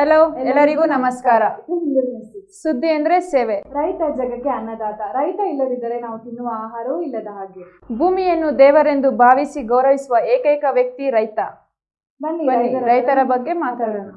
Hello ಎಲ್ಲರಿಗೂ ನಮಸ್ಕಾರ. ಸುದ್ದಿ ಅಂದ್ರೆ ಸೇವೆ. ರೈತ ಜಗಕ್ಕೆ ಅನ್ನದಾತ. ರೈತ ಇಲ್ಲದಿದ್ದರೆ ನಾವು ತಿನ್ನುವ ಆಹಾರವೂ ಇಲ್ಲದ ಹಾಗೆ. ಭೂಮಿಯನ್ನು ದೇವರೆಂದು ಭಾವಿಸಿ ಗೌರವಿಸುವ ಏಕೈಕ ವ್ಯಕ್ತಿ ರೈತ. ಬನ್ನಿ ರೈತರ ಬಗ್ಗೆ ಮಾತಾಡೋಣ.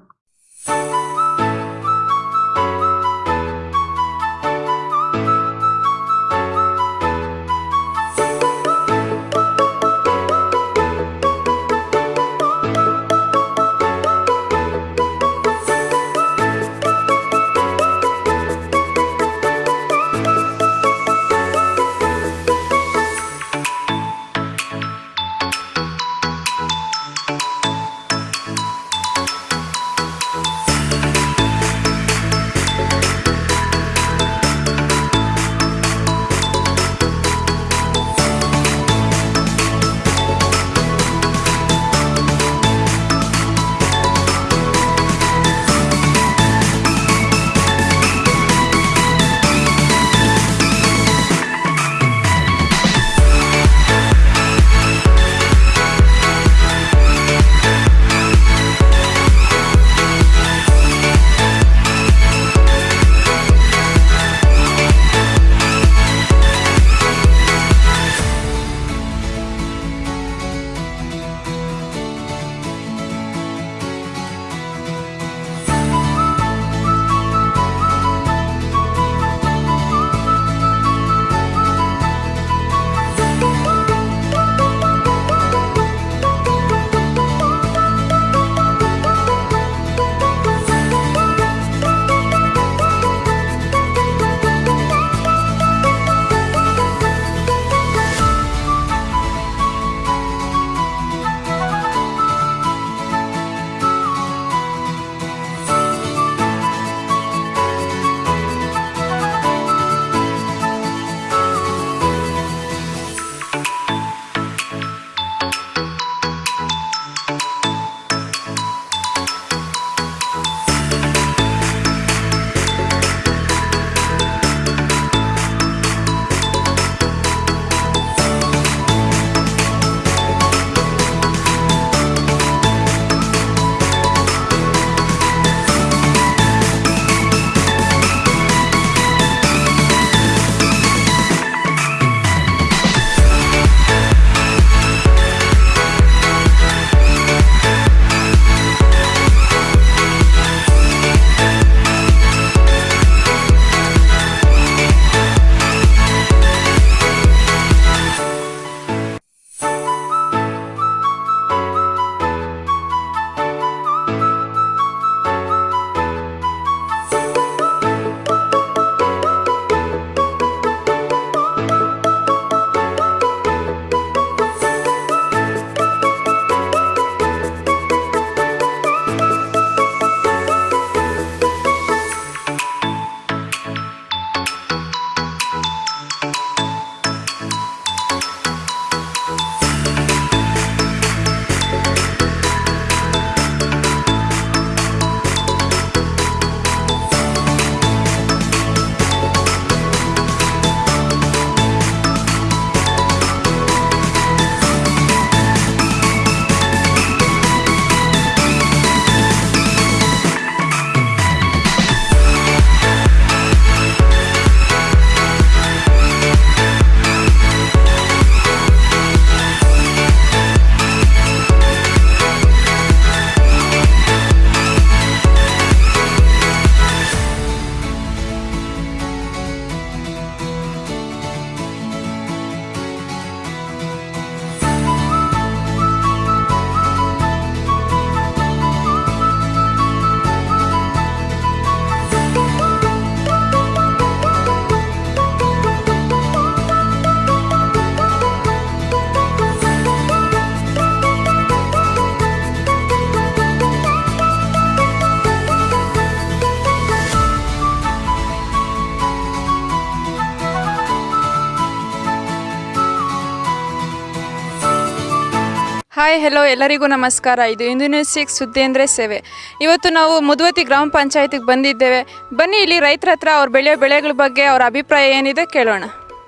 ಹಾಯ್ ಹೆಲೋ ಎಲ್ಲರಿಗೂ ನಮಸ್ಕಾರ. ಇದು ಇಂದು ನ್ಯೂಸ್ ಸಿಕ್ಸ್ ಸುದ್ದಿ ಅಂದರೆ ಸೇವೆ. ಇವತ್ತು ನಾವು ಮುದುವತಿ ಗ್ರಾಮ ಪಂಚಾಯತಿಗೆ ಬಂದಿದ್ದೇವೆ. ಬನ್ನಿ ಇಲ್ಲಿ ರೈತರ ಹತ್ರ ಅವ್ರು ಬೆಳೆಯೋ ಬೆಳೆಗಳ ಬಗ್ಗೆ ಅವ್ರ ಅಭಿಪ್ರಾಯ ಏನಿದೆ ಕೇಳೋಣ.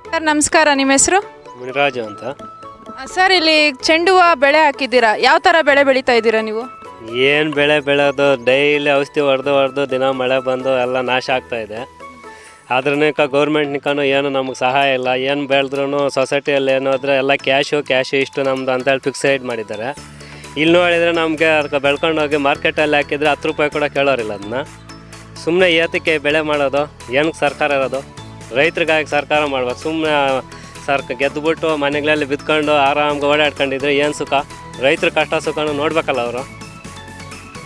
ಸರ್ ನಮಸ್ಕಾರ. ನಿಮ್ಮ ಹೆಸರು? ಮುನಿರಾಜು ಅಂತ. ಸರ್ ಇಲ್ಲಿ ಚೆಂಡು ಹೂವು ಬೆಳೆ ಹಾಕಿದ್ದೀರಾ? ಯಾವ ಥರ ಬೆಳೆ ಬೆಳೀತಾ ಇದ್ದೀರಾ ನೀವು? ಏನು ಬೆಳೆ ಬೆಳೆದು ಡೈಲಿ ಔಷಧಿ ಹೊಡೆದು ಹೊಡೆದು ದಿನ ಮಳೆ ಬಂದು ಎಲ್ಲ ನಾಶ ಆಗ್ತಾ ಇದೆ. ಅದ್ರನಿಕ ಗೌರ್ಮೆಂಟ್ನಿಕನು ಏನು ನಮಗೆ ಸಹಾಯ ಇಲ್ಲ. ಏನು ಬೆಳೆದ್ರೂ ಸೊಸೈಟಿಯಲ್ಲಿ ಏನಾದ್ರೆ ಎಲ್ಲ ಕ್ಯಾಶು ಕ್ಯಾಶು ಇಷ್ಟು ನಮ್ಮದು ಅಂತೇಳಿ ಫಿಕ್ಸೈಡ್ ಮಾಡಿದ್ದಾರೆ. ಇಲ್ಲಿ ನೋಡಿದರೆ ನಮಗೆ ಅದಕ್ಕೆ ಬೆಳ್ಕೊಂಡು ಹೋಗಿ ಮಾರ್ಕೆಟಲ್ಲಿ ಹಾಕಿದರೆ ಹತ್ತು ರೂಪಾಯಿ ಕೂಡ ಕೇಳೋರಿಲ್ಲ ಅದನ್ನ. ಸುಮ್ಮನೆ ಏತಕ್ಕೆ ಬೆಳೆ ಮಾಡೋದು, ಏನಕ್ಕೆ ಸರ್ಕಾರ ಇರೋದು? ರೈತರಿಗಾಗಿ ಸರ್ಕಾರ ಮಾಡ್ಬೇಕು ಸುಮ್ಮನೆ ಸರ್ಕ ಗೆದ್ದುಬಿಟ್ಟು ಮನೆಗಳಲ್ಲಿ ಬಿತ್ಕೊಂಡು ಆರಾಮ್ಗೆ ಓಡಾಡ್ಕೊಂಡಿದ್ರೆ ಏನು ಸುಖ? ರೈತರ ಕಷ್ಟ ಸುಖನೂ ನೋಡ್ಬೇಕಲ್ಲ ಅವರು.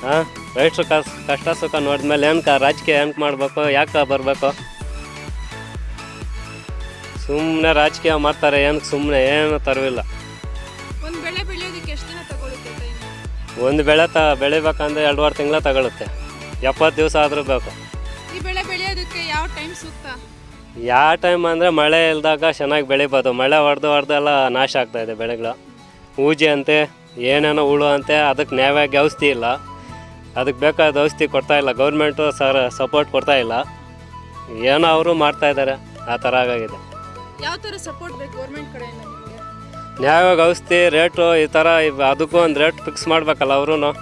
ಹಾಂ ರೈತರು ಕಷ್ಟ ಸುಖ ನೋಡಿದ್ಮೇಲೆ ಏನಕ್ಕೆ ರಾಜಕೀಯ ಏನಕ್ಕೆ ಮಾಡಬೇಕು, ಯಾಕೆ ಬರಬೇಕು? ಸುಮ್ಮನೆ ರಾಜಕೀಯ ಮಾಡ್ತಾರೆ ಏನಕ್ಕೆ ಸುಮ್ಮನೆ ಏನು ತರವಿಲ್ಲ. ಒಂದು ಬೆಳೆ ಬೆಳೆಯೋದಕ್ಕೆ ಎಷ್ಟು ದಿನ ತಗೊಳುತ್ತೆ ಟೈಮ್ ಒಂದು ಬೆಳೆ ತ ಬೆಳಿಬೇಕಂದ್ರೆ ಎರಡುವರೆ ತಿಂಗಳ ತಗೊಳುತ್ತೆ. ಎಪ್ಪತ್ತು ದಿವಸ ಆದರೂ ಬೇಕು. ಈ ಬೆಳೆ ಬೆಳೆಯೋದಕ್ಕೆ ಯಾವ ಟೈಮ್ ಸೂಕ್ತ? ಯಾವ ಟೈಮ್ ಅಂದರೆ ಮಳೆ ಇಲ್ದಾಗ ಚೆನ್ನಾಗಿ ಬೆಳಿಬೋದು. ಮಳೆ ಹೊಡೆದು ಹೊಡೆದು ಎಲ್ಲ ನಾಶ ಆಗ್ತಾ ಇದೆ ಬೆಳೆಗಳು. ಪೂಜೆ ಅಂತೆ ಏನೇನೋ ಹುಳು ಅಂತೆ ಅದಕ್ಕೆ ನ್ಯಾಯವಾಗಿ ಔಷಧಿ ಇಲ್ಲ. ಅದಕ್ಕೆ ಬೇಕಾದ ಔಷಧಿ ಕೊಡ್ತಾ ಇಲ್ಲ. ಗೌರ್ಮೆಂಟು ಸರ್ ಸಪೋರ್ಟ್ ಕೊಡ್ತಾ ಇಲ್ಲ. ಏನೋ ಅವರು ಮಾಡ್ತಾ ಇದ್ದಾರೆ. ಆ ಥರ ಆಗಾಗಿದೆ. ಯಾವ ಥರ ಸಪೋರ್ಟ್ ಬೇಕು ಗೌರ್ಮೆಂಟ್ ಕಡೆಯಿಂದ ನಿಮಗೆ? ನ್ಯಾಯವಾಗಿ ಔಷಧಿ ರೇಟು ಈ ಥರ ಇವ್- ಅದಕ್ಕೂ ಒಂದು ರೇಟ್ ಫಿಕ್ಸ್ ಮಾಡ್ಬೇಕಲ್ಲ ಅವರು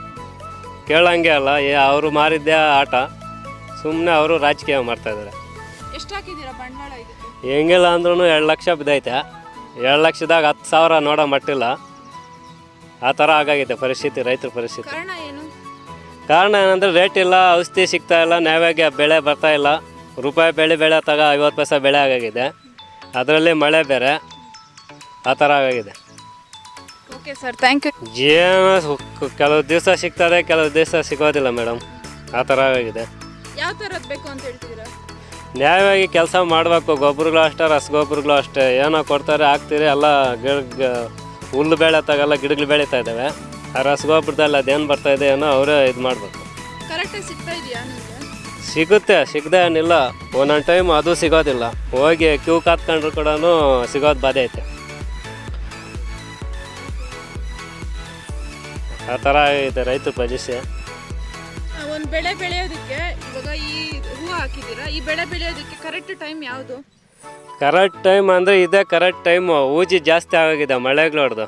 ಕೇಳಂಗೆ ಅಲ್ಲ ಏ ಅವರು ಮಾರಿದ್ದೇ ಆಟ. ಸುಮ್ಮನೆ ಅವರು ರಾಜಕೀಯ ಮಾಡ್ತಾಯಿದ್ದಾರೆ ಎಷ್ಟು ಹಾಕಿದ್ದೀರಾ ಬಂಡವಾಳ ಇದಕ್ಕೆ? ಹೆಂಗಿಲ್ಲ ಅಂದ್ರೂ ಎರಡು ಲಕ್ಷ ಬಿದ್ದೈತೆ. ಎರಡು ಲಕ್ಷದಾಗ ಹತ್ತು ಸಾವಿರ ನೋಡೋ ಮಟ್ಟಿಲ್ಲ. ಆ ಥರ ಆಗಾಗಿದೆ ಪರಿಸ್ಥಿತಿ ರೈತರ ಪರಿಸ್ಥಿತಿ. ಕಾರಣ ಏನು? ಕಾರಣ ಏನಂದರೆ ರೇಟ್ ಇಲ್ಲ ಔಷಧಿ ಸಿಗ್ತಾ ಇಲ್ಲ ನ್ಯಾಯವಾಗಿ ಬೆಳೆ ಬರ್ತಾ ಇಲ್ಲ. ರೂಪಾಯಿ ಬೆಳೆ ಬೆಳೆ ತಗ ಐವತ್ತು ಪೈಸೆ ಬೆಳೆ ಆಗಾಗಿದೆ. ಅದರಲ್ಲಿ ಮಳೆ ಬೇರೆ ಆ ಥರ ಆಗಿದೆ. ಓಕೆ ಸರ್ ಥ್ಯಾಂಕ್ ಯು ಜೀವನ ಕೆಲವು ದಿವಸ ಸಿಗ್ತದೆ ಕೆಲವು ದಿವಸ ಸಿಗೋದಿಲ್ಲ ಮೇಡಮ್. ಆ ಥರ ಆಗಿದೆ. ಯಾವ ಥರದ್ದು ಬೇಕು ಅಂತ ಹೇಳ್ತಿದ್ದೀರಾ ನ್ಯಾಯವಾಗಿ ಕೆಲಸ ಮಾಡಬೇಕು ಗೊಬ್ಬರಗಳು ಅಷ್ಟೇ ರಸಗೊಬ್ಬರಗಳು ಅಷ್ಟೇ. ಏನೋ ಕೊಡ್ತಾರೆ ಹಾಕ್ತೀರಿ ಎಲ್ಲ ಗಿಡ ಹುಲ್ಲು ಬೆಳೆ ತಗಲ್ಲ ಗಿಡಗಳು ಬೆಳೀತಾ ಇದ್ದಾವೆ. ಆ ರಸಗೊಬ್ಬರದಲ್ಲಿ ಅದೇನು ಬರ್ತಾ ಇದೆ ಏನೋ ಅವರೇ ಇದು ಮಾಡಬೇಕು. ಕರೆಕ್ಟಾಗಿ ಸಿಗ್ತಾ ಇದೆಯಾ ಸಿಗುತ್ತೆ ಸಿಗದೆ ಏನಿಲ್ಲ. ಒಂದೊಂದು ಟೈಮ್ ಅದು ಸಿಗೋದಿಲ್ಲ. ಹೋಗಿ ಕ್ಯೂ ಕಾತ್ಕೊಂಡ್ರು ಕೂಡ ಸಿಗೋದು ಬಾಧೆ ಐತೆ. ಆ ಥರ ಇದೆ ರೈತರ ಪರಿಸ್ಥಿತಿ ಒಂದು ಬೆಳೆ ಬೆಳೆಯೋದಕ್ಕೆ ಇವಾಗ ಈ ಹೂವು ಹಾಕಿದ್ದೀರಾ? ಈ ಬೆಳೆ ಬೆಳೆಯೋದಕ್ಕೆ ಕರೆಕ್ಟ್ ಟೈಮ್ ಯಾವುದು? ಕರೆಕ್ಟ್ ಟೈಮ್ ಅಂದರೆ ಇದೇ ಕರೆಕ್ಟ್ ಟೈಮು ಊಜಿ ಜಾಸ್ತಿ ಆಗೋಗಿದೆ ಮಳೆಗಳು ಹೊಡೆದು.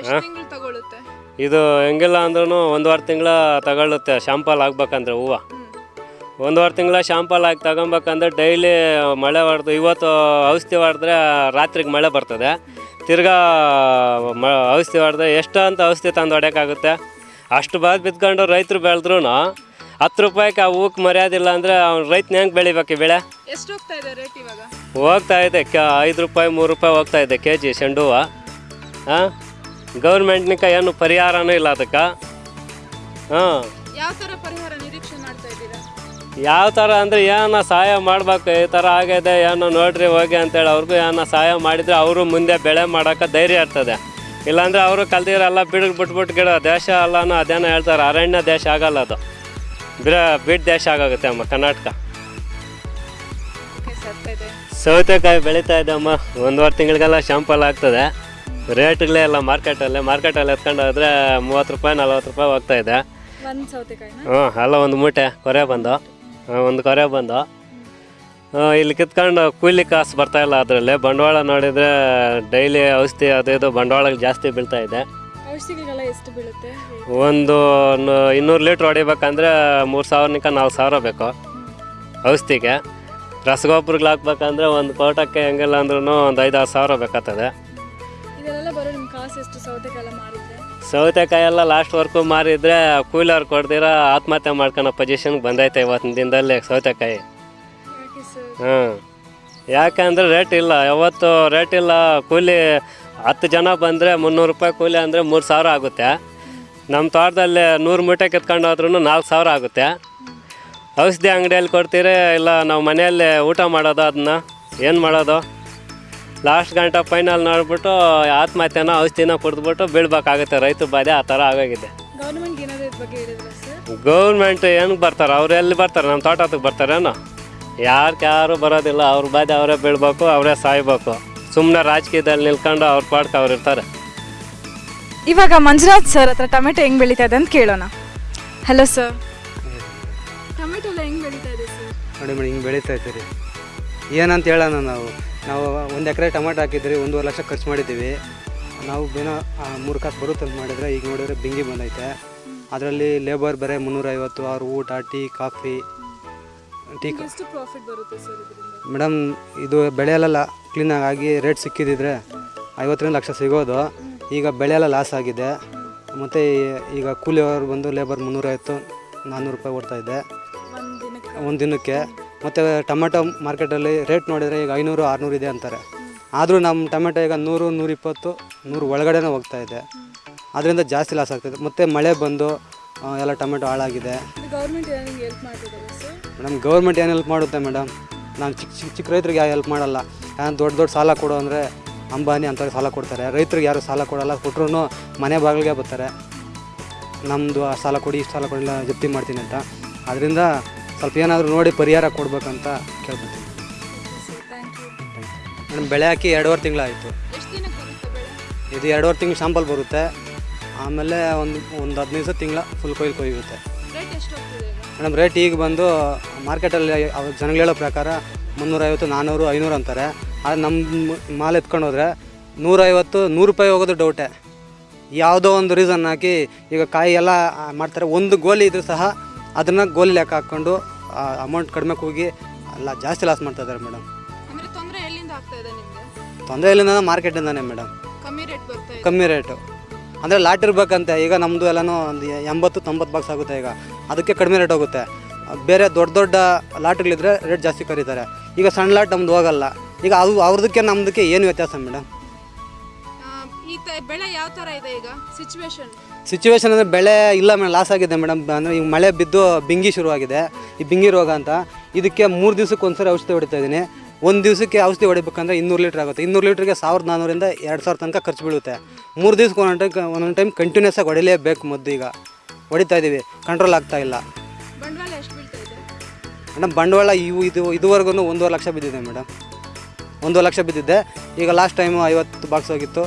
ಎಷ್ಟು ತಿಂಗಳು ತಗೊಳುತ್ತೆ? ಇದು ಹೆಂಗಿಲ್ಲ ಅಂದ್ರೂ ಒಂದುವರೆ ತಿಂಗಳ ತಗೊಳ್ಳುತ್ತೆ ಶಾಂಪಲ್ ಆಗ್ಬೇಕಂದ್ರೆ ಹೂವು. ಒಂದುವರೆ ತಿಂಗಳ ಶಾಂಪಲ್ ಹಾಕಿ ತಗೊಬೇಕಂದ್ರೆ ಡೈಲಿ ಮಳೆ ಹೊಡೆದು ಇವತ್ತು ಔಷಧಿ ಹೊಡೆದ್ರೆ ರಾತ್ರಿಗೆ ಮಳೆ ಬರ್ತದೆ. ತಿರ್ಗಾ ಮ ಔಷಧಿ ಹೊಡೆದ್ರೆ ಎಷ್ಟು ಅಂತ ಔಷಧಿ ತಂದು ಹೊಡ್ಯೋಕ್ಕಾಗುತ್ತೆ? ಅಷ್ಟು ಬಾದ್ ಬಿದ್ಕೊಂಡು ರೈತರು ಬೆಳೆದ್ರು ಹತ್ತು ರೂಪಾಯಿಗೆ ಆ ಹೂಕ್ಕೆ ಮರ್ಯಾದಿಲ್ಲ ಅಂದರೆ ಅವ್ನು ರೈತನ ಹೆಂಗೆ ಬೆಳಿಬೇಕು ಈ ಬೆಳೆ? ಎಷ್ಟು ಹೋಗ್ತಾ ಇದೆ ರೇಟ್ ಇವಾಗ? ಹೋಗ್ತಾ ಇದೆ ಕ ಐದು ರೂಪಾಯಿ ಮೂರು ರೂಪಾಯಿ ಹೋಗ್ತಾ ಇದೆ ಕೆ ಜಿ ಚೆಂಡು ಹೂವು ಹಾಂ? ಗೌರ್ಮೆಂಟ್ನಿಕ ಏನು ಪರಿಹಾರನೂ ಇಲ್ಲ ಅದಕ್ಕೆ. ಹಾಂ. ಯಾವ ಥರ ಪರಿಹಾರ ಯಾವ ಥರ ಅಂದರೆ ಏನೋ ಸಹಾಯ ಮಾಡ್ಬೇಕು ಈ ಥರ ಆಗಿದೆ ಏನೋ ನೋಡ್ರಿ ಹೋಗಿ ಅಂತೇಳಿ ಅವ್ರಿಗೂ ಏನೋ ಸಹಾಯ ಮಾಡಿದರೆ ಅವರು ಮುಂದೆ ಬೆಳೆ ಮಾಡೋಕೆ ಧೈರ್ಯ ಇರ್ತದೆ. ಇಲ್ಲಾಂದರೆ ಅವರು ಕಲ್ತಿರೋಲ್ಲ ಬಿಡ್ ಬಿಟ್ಬಿಟ್ಟು ಗಿಡ ದೇಶ ಅಲ್ಲನೋ ಅದೇನೋ ಹೇಳ್ತಾರೆ ಅರಣ್ಯ ದೇಶ ಆಗಲ್ಲ ಅದು. ಬಿಡ ಬಿಡ್ ದೇಶ ಆಗೋಗುತ್ತೆ ಅಮ್ಮ ಕರ್ನಾಟಕ. ಸೌತೆಕಾಯಿ ಬೆಳೀತಾ ಇದೆ ಅಮ್ಮ ಒಂದುವರೆ ತಿಂಗಳಿಗೆಲ್ಲ ಶಾಂಪಲ್ ಆಗ್ತದೆ. ರೇಟ್ಗಳೇ ಎಲ್ಲ ಮಾರ್ಕೆಟಲ್ಲಿ ಮಾರ್ಕೆಟಲ್ಲಿ ಎತ್ಕೊಂಡು ಹೋದ್ರೆ ಮೂವತ್ತು ರೂಪಾಯಿ ನಲ್ವತ್ತು ರೂಪಾಯಿ ಹೋಗ್ತಾ ಇದೆ. ಹ್ಞೂ ಅಲ್ಲ ಒಂದು ಮೂಟೆ ಕೊರೆ ಬಂದು. ಒಂದು ಕೊರೆ ಬಂದ. ಇಲ್ಲಿ ಕಿತ್ಕೊಂಡು ಕೂಲಿ ಕಾಸು ಬರ್ತಾ ಇಲ್ಲ ಅದರಲ್ಲಿ. ಬಂಡವಾಳ ನೋಡಿದರೆ ಡೈಲಿ ಔಷಧಿ ಅದು ಇದು ಬಂಡವಾಳ ಜಾಸ್ತಿ ಬೀಳ್ತಾ ಇದೆ. ಔಷಧಿಗೆಲ್ಲ ಎಷ್ಟು ಬೀಳುತ್ತೆ? ಒಂದು ನ- ಇನ್ನೂರು ಲೀಟ್ರ್ ಹೊಡಿಬೇಕಂದ್ರೆ ಮೂರು ಸಾವಿರನಿಕ ನಾಲ್ಕು ಸಾವಿರ ಬೇಕು ಔಷಧಿಗೆ. ರಸಗೊಬ್ಬರಗಳು ಹಾಕ್ಬೇಕಂದ್ರೆ ಒಂದು ಕೋಟಕ್ಕೆ ಹೆಂಗಿಲ್ಲ ಅಂದ್ರೂ ಒಂದು ಐದಾರು ಸಾವಿರ ಬೇಕಾಗ್ತದೆ. ಇದೆಲ್ಲ ಬರೋ ನಿಮ್ಮ ಕಾಸು ಎಷ್ಟು ಮಾರಿದ್ರೆ? ಸೌತೆಕಾಯಿ ಎಲ್ಲ ಲಾಸ್ಟ್ವರೆಗೂ ಮಾರಿದ್ರೆ ಕೂಲರ್ ಕೊಡ್ದಿರ ಆತ್ಮಹತ್ಯೆ ಮಾಡ್ಕೊಳೋ ಪೊಸಿಷನ್ಗೆ ಬಂದೈತೆ ಇವತ್ತಿನ ದಿನದಲ್ಲಿ ಸೌತೆಕಾಯಿ. ಹ್ಞೂ ಯಾಕಂದ್ರೆ ರೇಟ್ ಇಲ್ಲ. ಯಾವತ್ತು ರೇಟ್ ಇಲ್ಲ. ಕೂಲಿ ಹತ್ತು ಜನ ಬಂದರೆ ಮುನ್ನೂರು ರೂಪಾಯಿ ಕೂಲಿ ಅಂದರೆ ಮೂರು ಸಾವಿರ ಆಗುತ್ತೆ. ನಮ್ಮ ತೋಟದಲ್ಲಿ ನೂರು ಮೂಟೆ ಕಿತ್ಕೊಂಡು ಹೋದ್ರೂ ನಾಲ್ಕು ಸಾವಿರ ಆಗುತ್ತೆ. ಔಷಧಿ ಅಂಗಡಿಯಲ್ಲಿ ಕೊಡ್ತೀರಿ ಇಲ್ಲ ನಾವು ಮನೆಯಲ್ಲೇ ಊಟ ಮಾಡೋದು ಅದನ್ನ? ಏನು ಮಾಡೋದು? ಲಾಸ್ಟ್ ಗಂಟೆ ಫೈನಲ್ ನೋಡ್ಬಿಟ್ಟು ಆತ್ಮಹತ್ಯೆನ ಔಷಧಿನ ಕುಡಿದ್ಬಿಟ್ಟು ಬೀಳ್ಬೇಕಾಗುತ್ತೆ. ರೈತರ ಬಾಧೆ ಆ ಥರ ಆಗೋಗಿದೆ. ಗೌರ್ಮೆಂಟ್ ಏನಾದರೂ ಇದ್ರ ಬಗ್ಗೆ ಹೇಳಿದ್ರ ಸರ್? ಗೌರ್ಮೆಂಟ್ ಏನಕ್ಕೆ ಬರ್ತಾರೆ? ಅವ್ರು ಎಲ್ಲಿ ಬರ್ತಾರೆ? ನಮ್ಮ ತೋಟಕ್ಕೆ ಬರ್ತಾರೇನೋ ಯಾರು ಯಾರು ಬರೋದಿಲ್ಲ. ಅವ್ರ ಬಾಧೆ ಅವರೇ ಬೀಳ್ಬೇಕು ಅವರೇ ಸಾಯ್ಬೇಕು. ಸುಮ್ಮನೆ ರಾಜಕೀಯದಲ್ಲಿ ನಿಲ್ಕೊಂಡು ಅವ್ರ ಪಾಡ್ಕೆ ಅವ್ರು ಇರ್ತಾರೆ. ಇವಾಗ ಮಂಜುನಾಥ್ ಸರ್ ಹತ್ರ ಟೊಮೆಟೊ ಹೆಂಗ್ ಬೆಳೀತಾ ಇದೆ ಅಂತ ಕೇಳೋಣ. ಹಲೋ ಸರ್ ಟೊಮೆಟೊ ಎಲ್ಲ ಹೆಂಗ್ ಬೆಳೀತಾ ಇದೆ ಸರ್ ನೋಡಿ ಮೇಡಮ್ ಹಿಂಗೆ ಬೆಳೀತಾ ಇದ್ದೀರಿ. ಏನಂತ ಹೇಳೋಣ ನಾವು? ನಾವು ಒಂದು ಎಕರೆ ಟೊಮಾಟೊ ಹಾಕಿದ್ರಿ ಒಂದೂವರೆ ಲಕ್ಷ ಖರ್ಚು ಮಾಡಿದ್ದೀವಿ. ನಾವು ಏನೋ ಮೂರು ಕಾಸು ಬರುತ್ತೆ ಅಂತ ಮಾಡಿದರೆ ಈಗ ನೋಡಿದ್ರೆ ಬಿಂಗಿ ಬಂದೈತೆ. ಅದರಲ್ಲಿ ಲೇಬರ್ ಬರೀ ಮುನ್ನೂರೈವತ್ತು ಅವ್ರ ಊಟ ಟೀ ಕಾಫಿ ಟೀ ಮೇಡಮ್ ಇದು ಬೆಳೆಯಲ್ಲ ಕ್ಲೀನಾಗಿ ಆಗಿ ರೇಟ್ ಸಿಕ್ಕಿದಿದ್ರೆ ಐವತ್ತರಿಂದ ಲಕ್ಷ ಸಿಗೋದು. ಈಗ ಬೆಳೆ ಎಲ್ಲ ಲಾಸ್ ಆಗಿದೆ. ಮತ್ತು ಈಗ ಕೂಲಿಯವರು ಬಂದು ಲೇಬರ್ ಮುನ್ನೂರೈವತ್ತು ನಾನ್ನೂರು ರೂಪಾಯಿ ದಿನಕ್ಕೆ? ಒಂದು ದಿನಕ್ಕೆ. ಮತ್ತು ಟೊಮೆಟೊ ಮಾರ್ಕೆಟಲ್ಲಿ ರೇಟ್ ನೋಡಿದರೆ ಈಗ ಐನೂರು ಆರುನೂರು ಇದೆ ಅಂತಾರೆ. ಆದರೂ ನಮ್ಮ ಟೊಮೆಟೊ ಈಗ ನೂರು ನೂರಿಪ್ಪತ್ತು ನೂರು ಒಳಗಡೆನೇ ಹೋಗ್ತಾ ಇದೆ. ಅದರಿಂದ ಜಾಸ್ತಿ ಲಾಸ್ ಆಗ್ತಿದೆ ಮತ್ತು ಮಳೆ ಬಂದು ಎಲ್ಲ ಟೊಮೆಟೊ ಹಾಳಾಗಿದೆ. ಮೇಡಮ್ ಗೌರ್ಮೆಂಟ್ ಏನು ಹೆಲ್ಪ್ ಮಾಡುತ್ತೆ ಮೇಡಮ್? ನಾನು ಚಿಕ್ಕ ಚಿಕ್ಕ ಚಿಕ್ಕ ರೈತರಿಗೆ ಯಾರು ಹೆಲ್ಪ್ ಮಾಡಲ್ಲ. ಯಾರು ದೊಡ್ಡ ದೊಡ್ಡ ಸಾಲ ಕೊಡು ಅಂದರೆ ಅಂಬಾನಿ ಅಂಥವ್ರಿಗೆ ಸಾಲ ಕೊಡ್ತಾರೆ. ರೈತರಿಗೆ ಯಾರು ಸಾಲ ಕೊಡಲ್ಲ ಕೊಟ್ಟರು ಮನೆ ಬಾಗಿಲಿಗೆ ಬರ್ತಾರೆ. ನಮ್ಮದು ಆ ಸಾಲ ಕೊಡಿ ಇಷ್ಟು ಸಾಲ ಕೊಡಿಲ್ಲ ಜಪ್ತಿ ಮಾಡ್ತೀನಿ ಅಂತ. ಅದರಿಂದ ಸ್ವಲ್ಪ ಏನಾದರೂ ನೋಡಿ ಪರಿಹಾರ ಕೊಡ್ಬೇಕಂತ ಕೇಳ್ಕೊತೀನಿ ಮೇಡಮ್ ಬೆಳೆ ಹಾಕಿ ಎರಡೂವರೆ ತಿಂಗಳಾಯಿತು. ಇದು ಎರಡೂವರೆ ತಿಂಗಳು ಶಾಂಪಲ್ ಬರುತ್ತೆ. ಆಮೇಲೆ ಒಂದು ಒಂದು ಹದಿನೈದು ದಿವಸ ತಿಂಗಳ ಫುಲ್ ಕೊಯ್ಲು ಕೊಯ್ಯುತ್ತೆ. ಮೇಡಮ್ ರೇಟ್ ಈಗ ಬಂದು ಮಾರ್ಕೆಟಲ್ಲಿ ಅವ್ರು ಜನಗಳು ಹೇಳೋ ಪ್ರಕಾರ ಮುನ್ನೂರೈವತ್ತು ನಾನ್ನೂರು ಐನೂರು ಅಂತಾರೆ. ಆದರೆ ನಮ್ಮ ಮಾಲ್ ಎತ್ಕೊಂಡು ಹೋದರೆ ನೂರೈವತ್ತು ನೂರು ರೂಪಾಯಿ ಹೋಗೋದು ಡೌಟೆ. ಯಾವುದೋ ಒಂದು ರೀಸನ್ ಹಾಕಿ ಈಗ ಕಾಯಿ ಎಲ್ಲ ಮಾಡ್ತಾರೆ. ಒಂದು ಗೋಲಿ ಇದ್ರೂ ಸಹ ಅದನ್ನು ಗೋಲಿ ಲೆಕ್ಕ ಹಾಕ್ಕೊಂಡು ಅಮೌಂಟ್ ಕಡಿಮೆ ಹೋಗಿ ಅಲ್ಲ ಜಾಸ್ತಿ ಲಾಸ್ ಮಾಡ್ತಾ ಇದ್ದಾರೆ ಮೇಡಮ್ ಅಂದರೆ ತೊಂದರೆ ಎಲ್ಲಿಂದ ಆಗ್ತಾ ಇದೆ ನಿಮಗೆ? ತೊಂದರೆ ಇಲ್ಲಿಂದ ಮಾರ್ಕೆಟಿಂದಾನೆ ಮೇಡಮ್ ಕಮ್ಮಿ ರೇಟ್ ಬರ್ತಾ ಇದೆ. ಕಮ್ಮಿ ರೇಟು ಅಂದರೆ ಲಾಟ್ ಇರ್ಬೇಕಂತೆ ಈಗ ನಮ್ಮದು ಎಲ್ಲನೂ ಒಂದು ಎಂಬತ್ತು ತೊಂಬತ್ತು ಬಾಕ್ಸ್ ಆಗುತ್ತೆ ಈಗ. ಅದಕ್ಕೆ ಕಡಿಮೆ ರೇಟ್ ಹೋಗುತ್ತೆ. ಬೇರೆ ದೊಡ್ಡ ದೊಡ್ಡ ಲಾಟ್ಗಳಿದ್ರೆ ರೇಟ್ ಜಾಸ್ತಿ ಕರೀತಾರೆ. ಈಗ ಸಣ್ಣ ಲಾಟ್ ನಮ್ದು ಹೋಗಲ್ಲ. ಈಗ ಅದು ಅವ್ರದಕ್ಕೆ ನಮ್ಮದಕ್ಕೆ ಏನು ವ್ಯತ್ಯಾಸ ಮೇಡಮ್ ಬೆಳೆ ಯಾವ ಥರ ಇದೆ ಈಗ ಸಿಚುವೇಶನ್ ಸಿಚುವೇಶನ್ ಅಂದರೆ ಬೆಳೆ ಇಲ್ಲ ಮೇಡಮ್ ಲಾಸ್ ಆಗಿದೆ ಮೇಡಮ್. ಅಂದರೆ ಈಗ ಮಳೆ ಬಿದ್ದು ಬಿಂಗಿ ಶುರುವಾಗಿದೆ. ಈ ಬಿಂಗಿ ರೋಗ ಅಂತ. ಇದಕ್ಕೆ ಮೂರು ದಿವ್ಸಕ್ಕೆ ಒಂದ್ಸರಿ ಔಷಧಿ ಹೊಡಿತಾ ಇದ್ದೀನಿ. ಒಂದು ದಿವಸಕ್ಕೆ ಔಷಧಿ ಹೊಡಿಬೇಕಂದ್ರೆ ಇನ್ನೂರು ಲೀಟ್ರ್ ಆಗುತ್ತೆ. ಇನ್ನೂರು ಲೀಟ್ರಿಗೆ ಸಾವಿರದ ನಾನ್ನೂರಿಂದ ಎರಡು ಸಾವಿರ ತನಕ ಖರ್ಚು ಬೀಳುತ್ತೆ. ಮೂರು ದಿವ್ಸಕ್ಕೆ ಒಂದೊಂದು ಟೈಮ್ ಒಂದೊಂದು ಟೈಮ್ ಕಂಟಿನ್ಯೂಸ್ ಆಗಿ ಹೊಡಿಲೇಬೇಕು ಮದ್ದು ಈಗ. ಹೊಡಿತಾ ಇದ್ದೀವಿ ಕಂಟ್ರೋಲ್ ಆಗ್ತಾ ಇಲ್ಲ. ಮೇಡಮ್ ಬಂಡವಾಳ ಇವು ಇದು ಇದುವರೆಗೂ ಒಂದೂವರೆ ಲಕ್ಷ ಬಿದ್ದಿದೆ ಮೇಡಮ್. ಒಂದೂವರೆ ಲಕ್ಷ ಬಿದ್ದಿದ್ದೆ ಈಗ ಲಾಸ್ಟ್ ಟೈಮು ಐವತ್ತು ಬಾಕ್ಸ್ ಹೋಗಿತ್ತು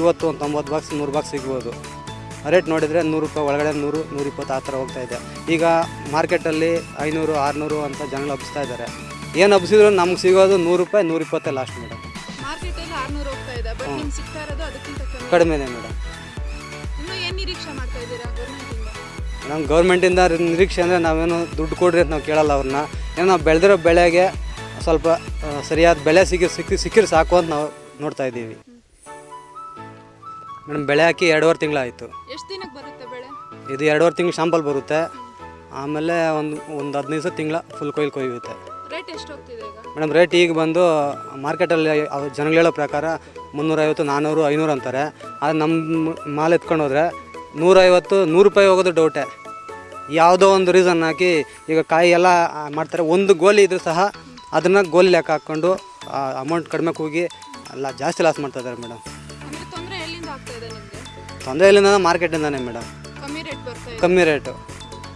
ಇವತ್ತು ಒಂದು ತೊಂಬತ್ತು ಬಾಕ್ಸ್ ನೂರು ಬಾಕ್ಸ್ ಸಿಗ್ಬೋದು. ರೇಟ್ ನೋಡಿದರೆ ನೂರು ರೂಪಾಯಿ ಒಳಗಡೆ ನೂರು ನೂರಿಪ್ಪತ್ತು ಆ ಥರ ಹೋಗ್ತಾ ಇದೆ. ಈಗ ಮಾರ್ಕೆಟಲ್ಲಿ ಐನೂರು ಆರುನೂರು ಅಂತ ಜನಗಳು ಹಬ್ಬಿಸ್ತಾ ಇದ್ದಾರೆ. ಏನು ಹಬ್ಬಿಸಿದ್ರು ನಮ್ಗೆ ಸಿಗೋದು ನೂರು ರೂಪಾಯಿ ನೂರಿಪ್ಪತ್ತೇ ಲಾಸ್ಟ್ ಮೇಡಮ್ ಕಡಿಮೆನೇ ಮೇಡಮ್ ನಮ್ಮ ಗೌರ್ಮೆಂಟಿಂದ ನಿರೀಕ್ಷೆ ಅಂದರೆ ನಾವೇನು ದುಡ್ಡು ಕೊಡ್ರಿ ಅಂತ ನಾವು ಕೇಳಲ್ಲ ಅವ್ರನ್ನ ಏನೋ ನಾವು ಬೆಳೆದಿರೋ ಬೆಳೆಗೆ ಸ್ವಲ್ಪ ಸರಿಯಾದ ಬೆಲೆ ಸಿಕ್ಕಿ ಸಿಕ್ಕಿ ಸಿಕ್ಕಿದ್ರೆ ಸಾಕು ಅಂತ ನಾವು ನೋಡ್ತಾ ಇದ್ದೀವಿ. ಮೇಡಮ್ ಬೆಳೆ ಹಾಕಿ ಎರಡೂವರೆ ತಿಂಗಳಾಯಿತು. ಎಷ್ಟು ದಿನಕ್ಕೆ ಬರುತ್ತೆ ಬೆಳೆ? ಇದು ಎರಡೂವರೆ ತಿಂಗಳು ಶಾಂಪಲ್ ಬರುತ್ತೆ. ಆಮೇಲೆ ಒಂದು ಒಂದು ಹದಿನೈದು ದಿವಸ ತಿಂಗಳ ಫುಲ್ ಕೊಯ್ಲು ಕೊಯ್ಯುತ್ತೆ. ರೇಟ್ ಎಷ್ಟು ಹೋಗ್ತಿದೆ ಈಗ? ಮೇಡಮ್ ರೇಟ್ ಈಗ ಬಂದು ಮಾರ್ಕೆಟಲ್ಲಿ ಅವ್ರು ಜನಗಳು ಹೇಳೋ ಪ್ರಕಾರ ಮುನ್ನೂರೈವತ್ತು ನಾನ್ನೂರು ಐನೂರು ಅಂತಾರೆ. ಆದರೆ ನಮ್ಮ ಮಾಲ್ ಎತ್ಕೊಂಡು ಹೋದರೆ ನೂರೈವತ್ತು ನೂರು ರೂಪಾಯಿ ಹೋಗೋದು ಡೌಟೇ. ಯಾವುದೋ ಒಂದು ರೀಸನ್ ಹಾಕಿ ಈಗ ಕಾಯಿ ಎಲ್ಲ ಮಾಡ್ತಾರೆ. ಒಂದು ಗೋಲಿ ಇದ್ರೂ ಸಹ ಅದನ್ನು ಗೋಲಿ ಲೆಕ್ಕ ಹಾಕ್ಕೊಂಡು ಅಮೌಂಟ್ ಕಡಿಮೆ ಹೋಗಿ ಎಲ್ಲ ಜಾಸ್ತಿ ಲಾಸ್ ಮಾಡ್ತಾ ಇದ್ದಾರೆ ಮೇಡಮ್. ತೊಂದರೆ ಇಲ್ಲಿಂದ ಮಾರ್ಕೆಟಿಂದಾನೆ ಮೇಡಮ್ ಕಮ್ಮಿ ರೇಟ್ ಬರ್ತಾ ಇದೆ. ಕಮ್ಮಿ ರೇಟು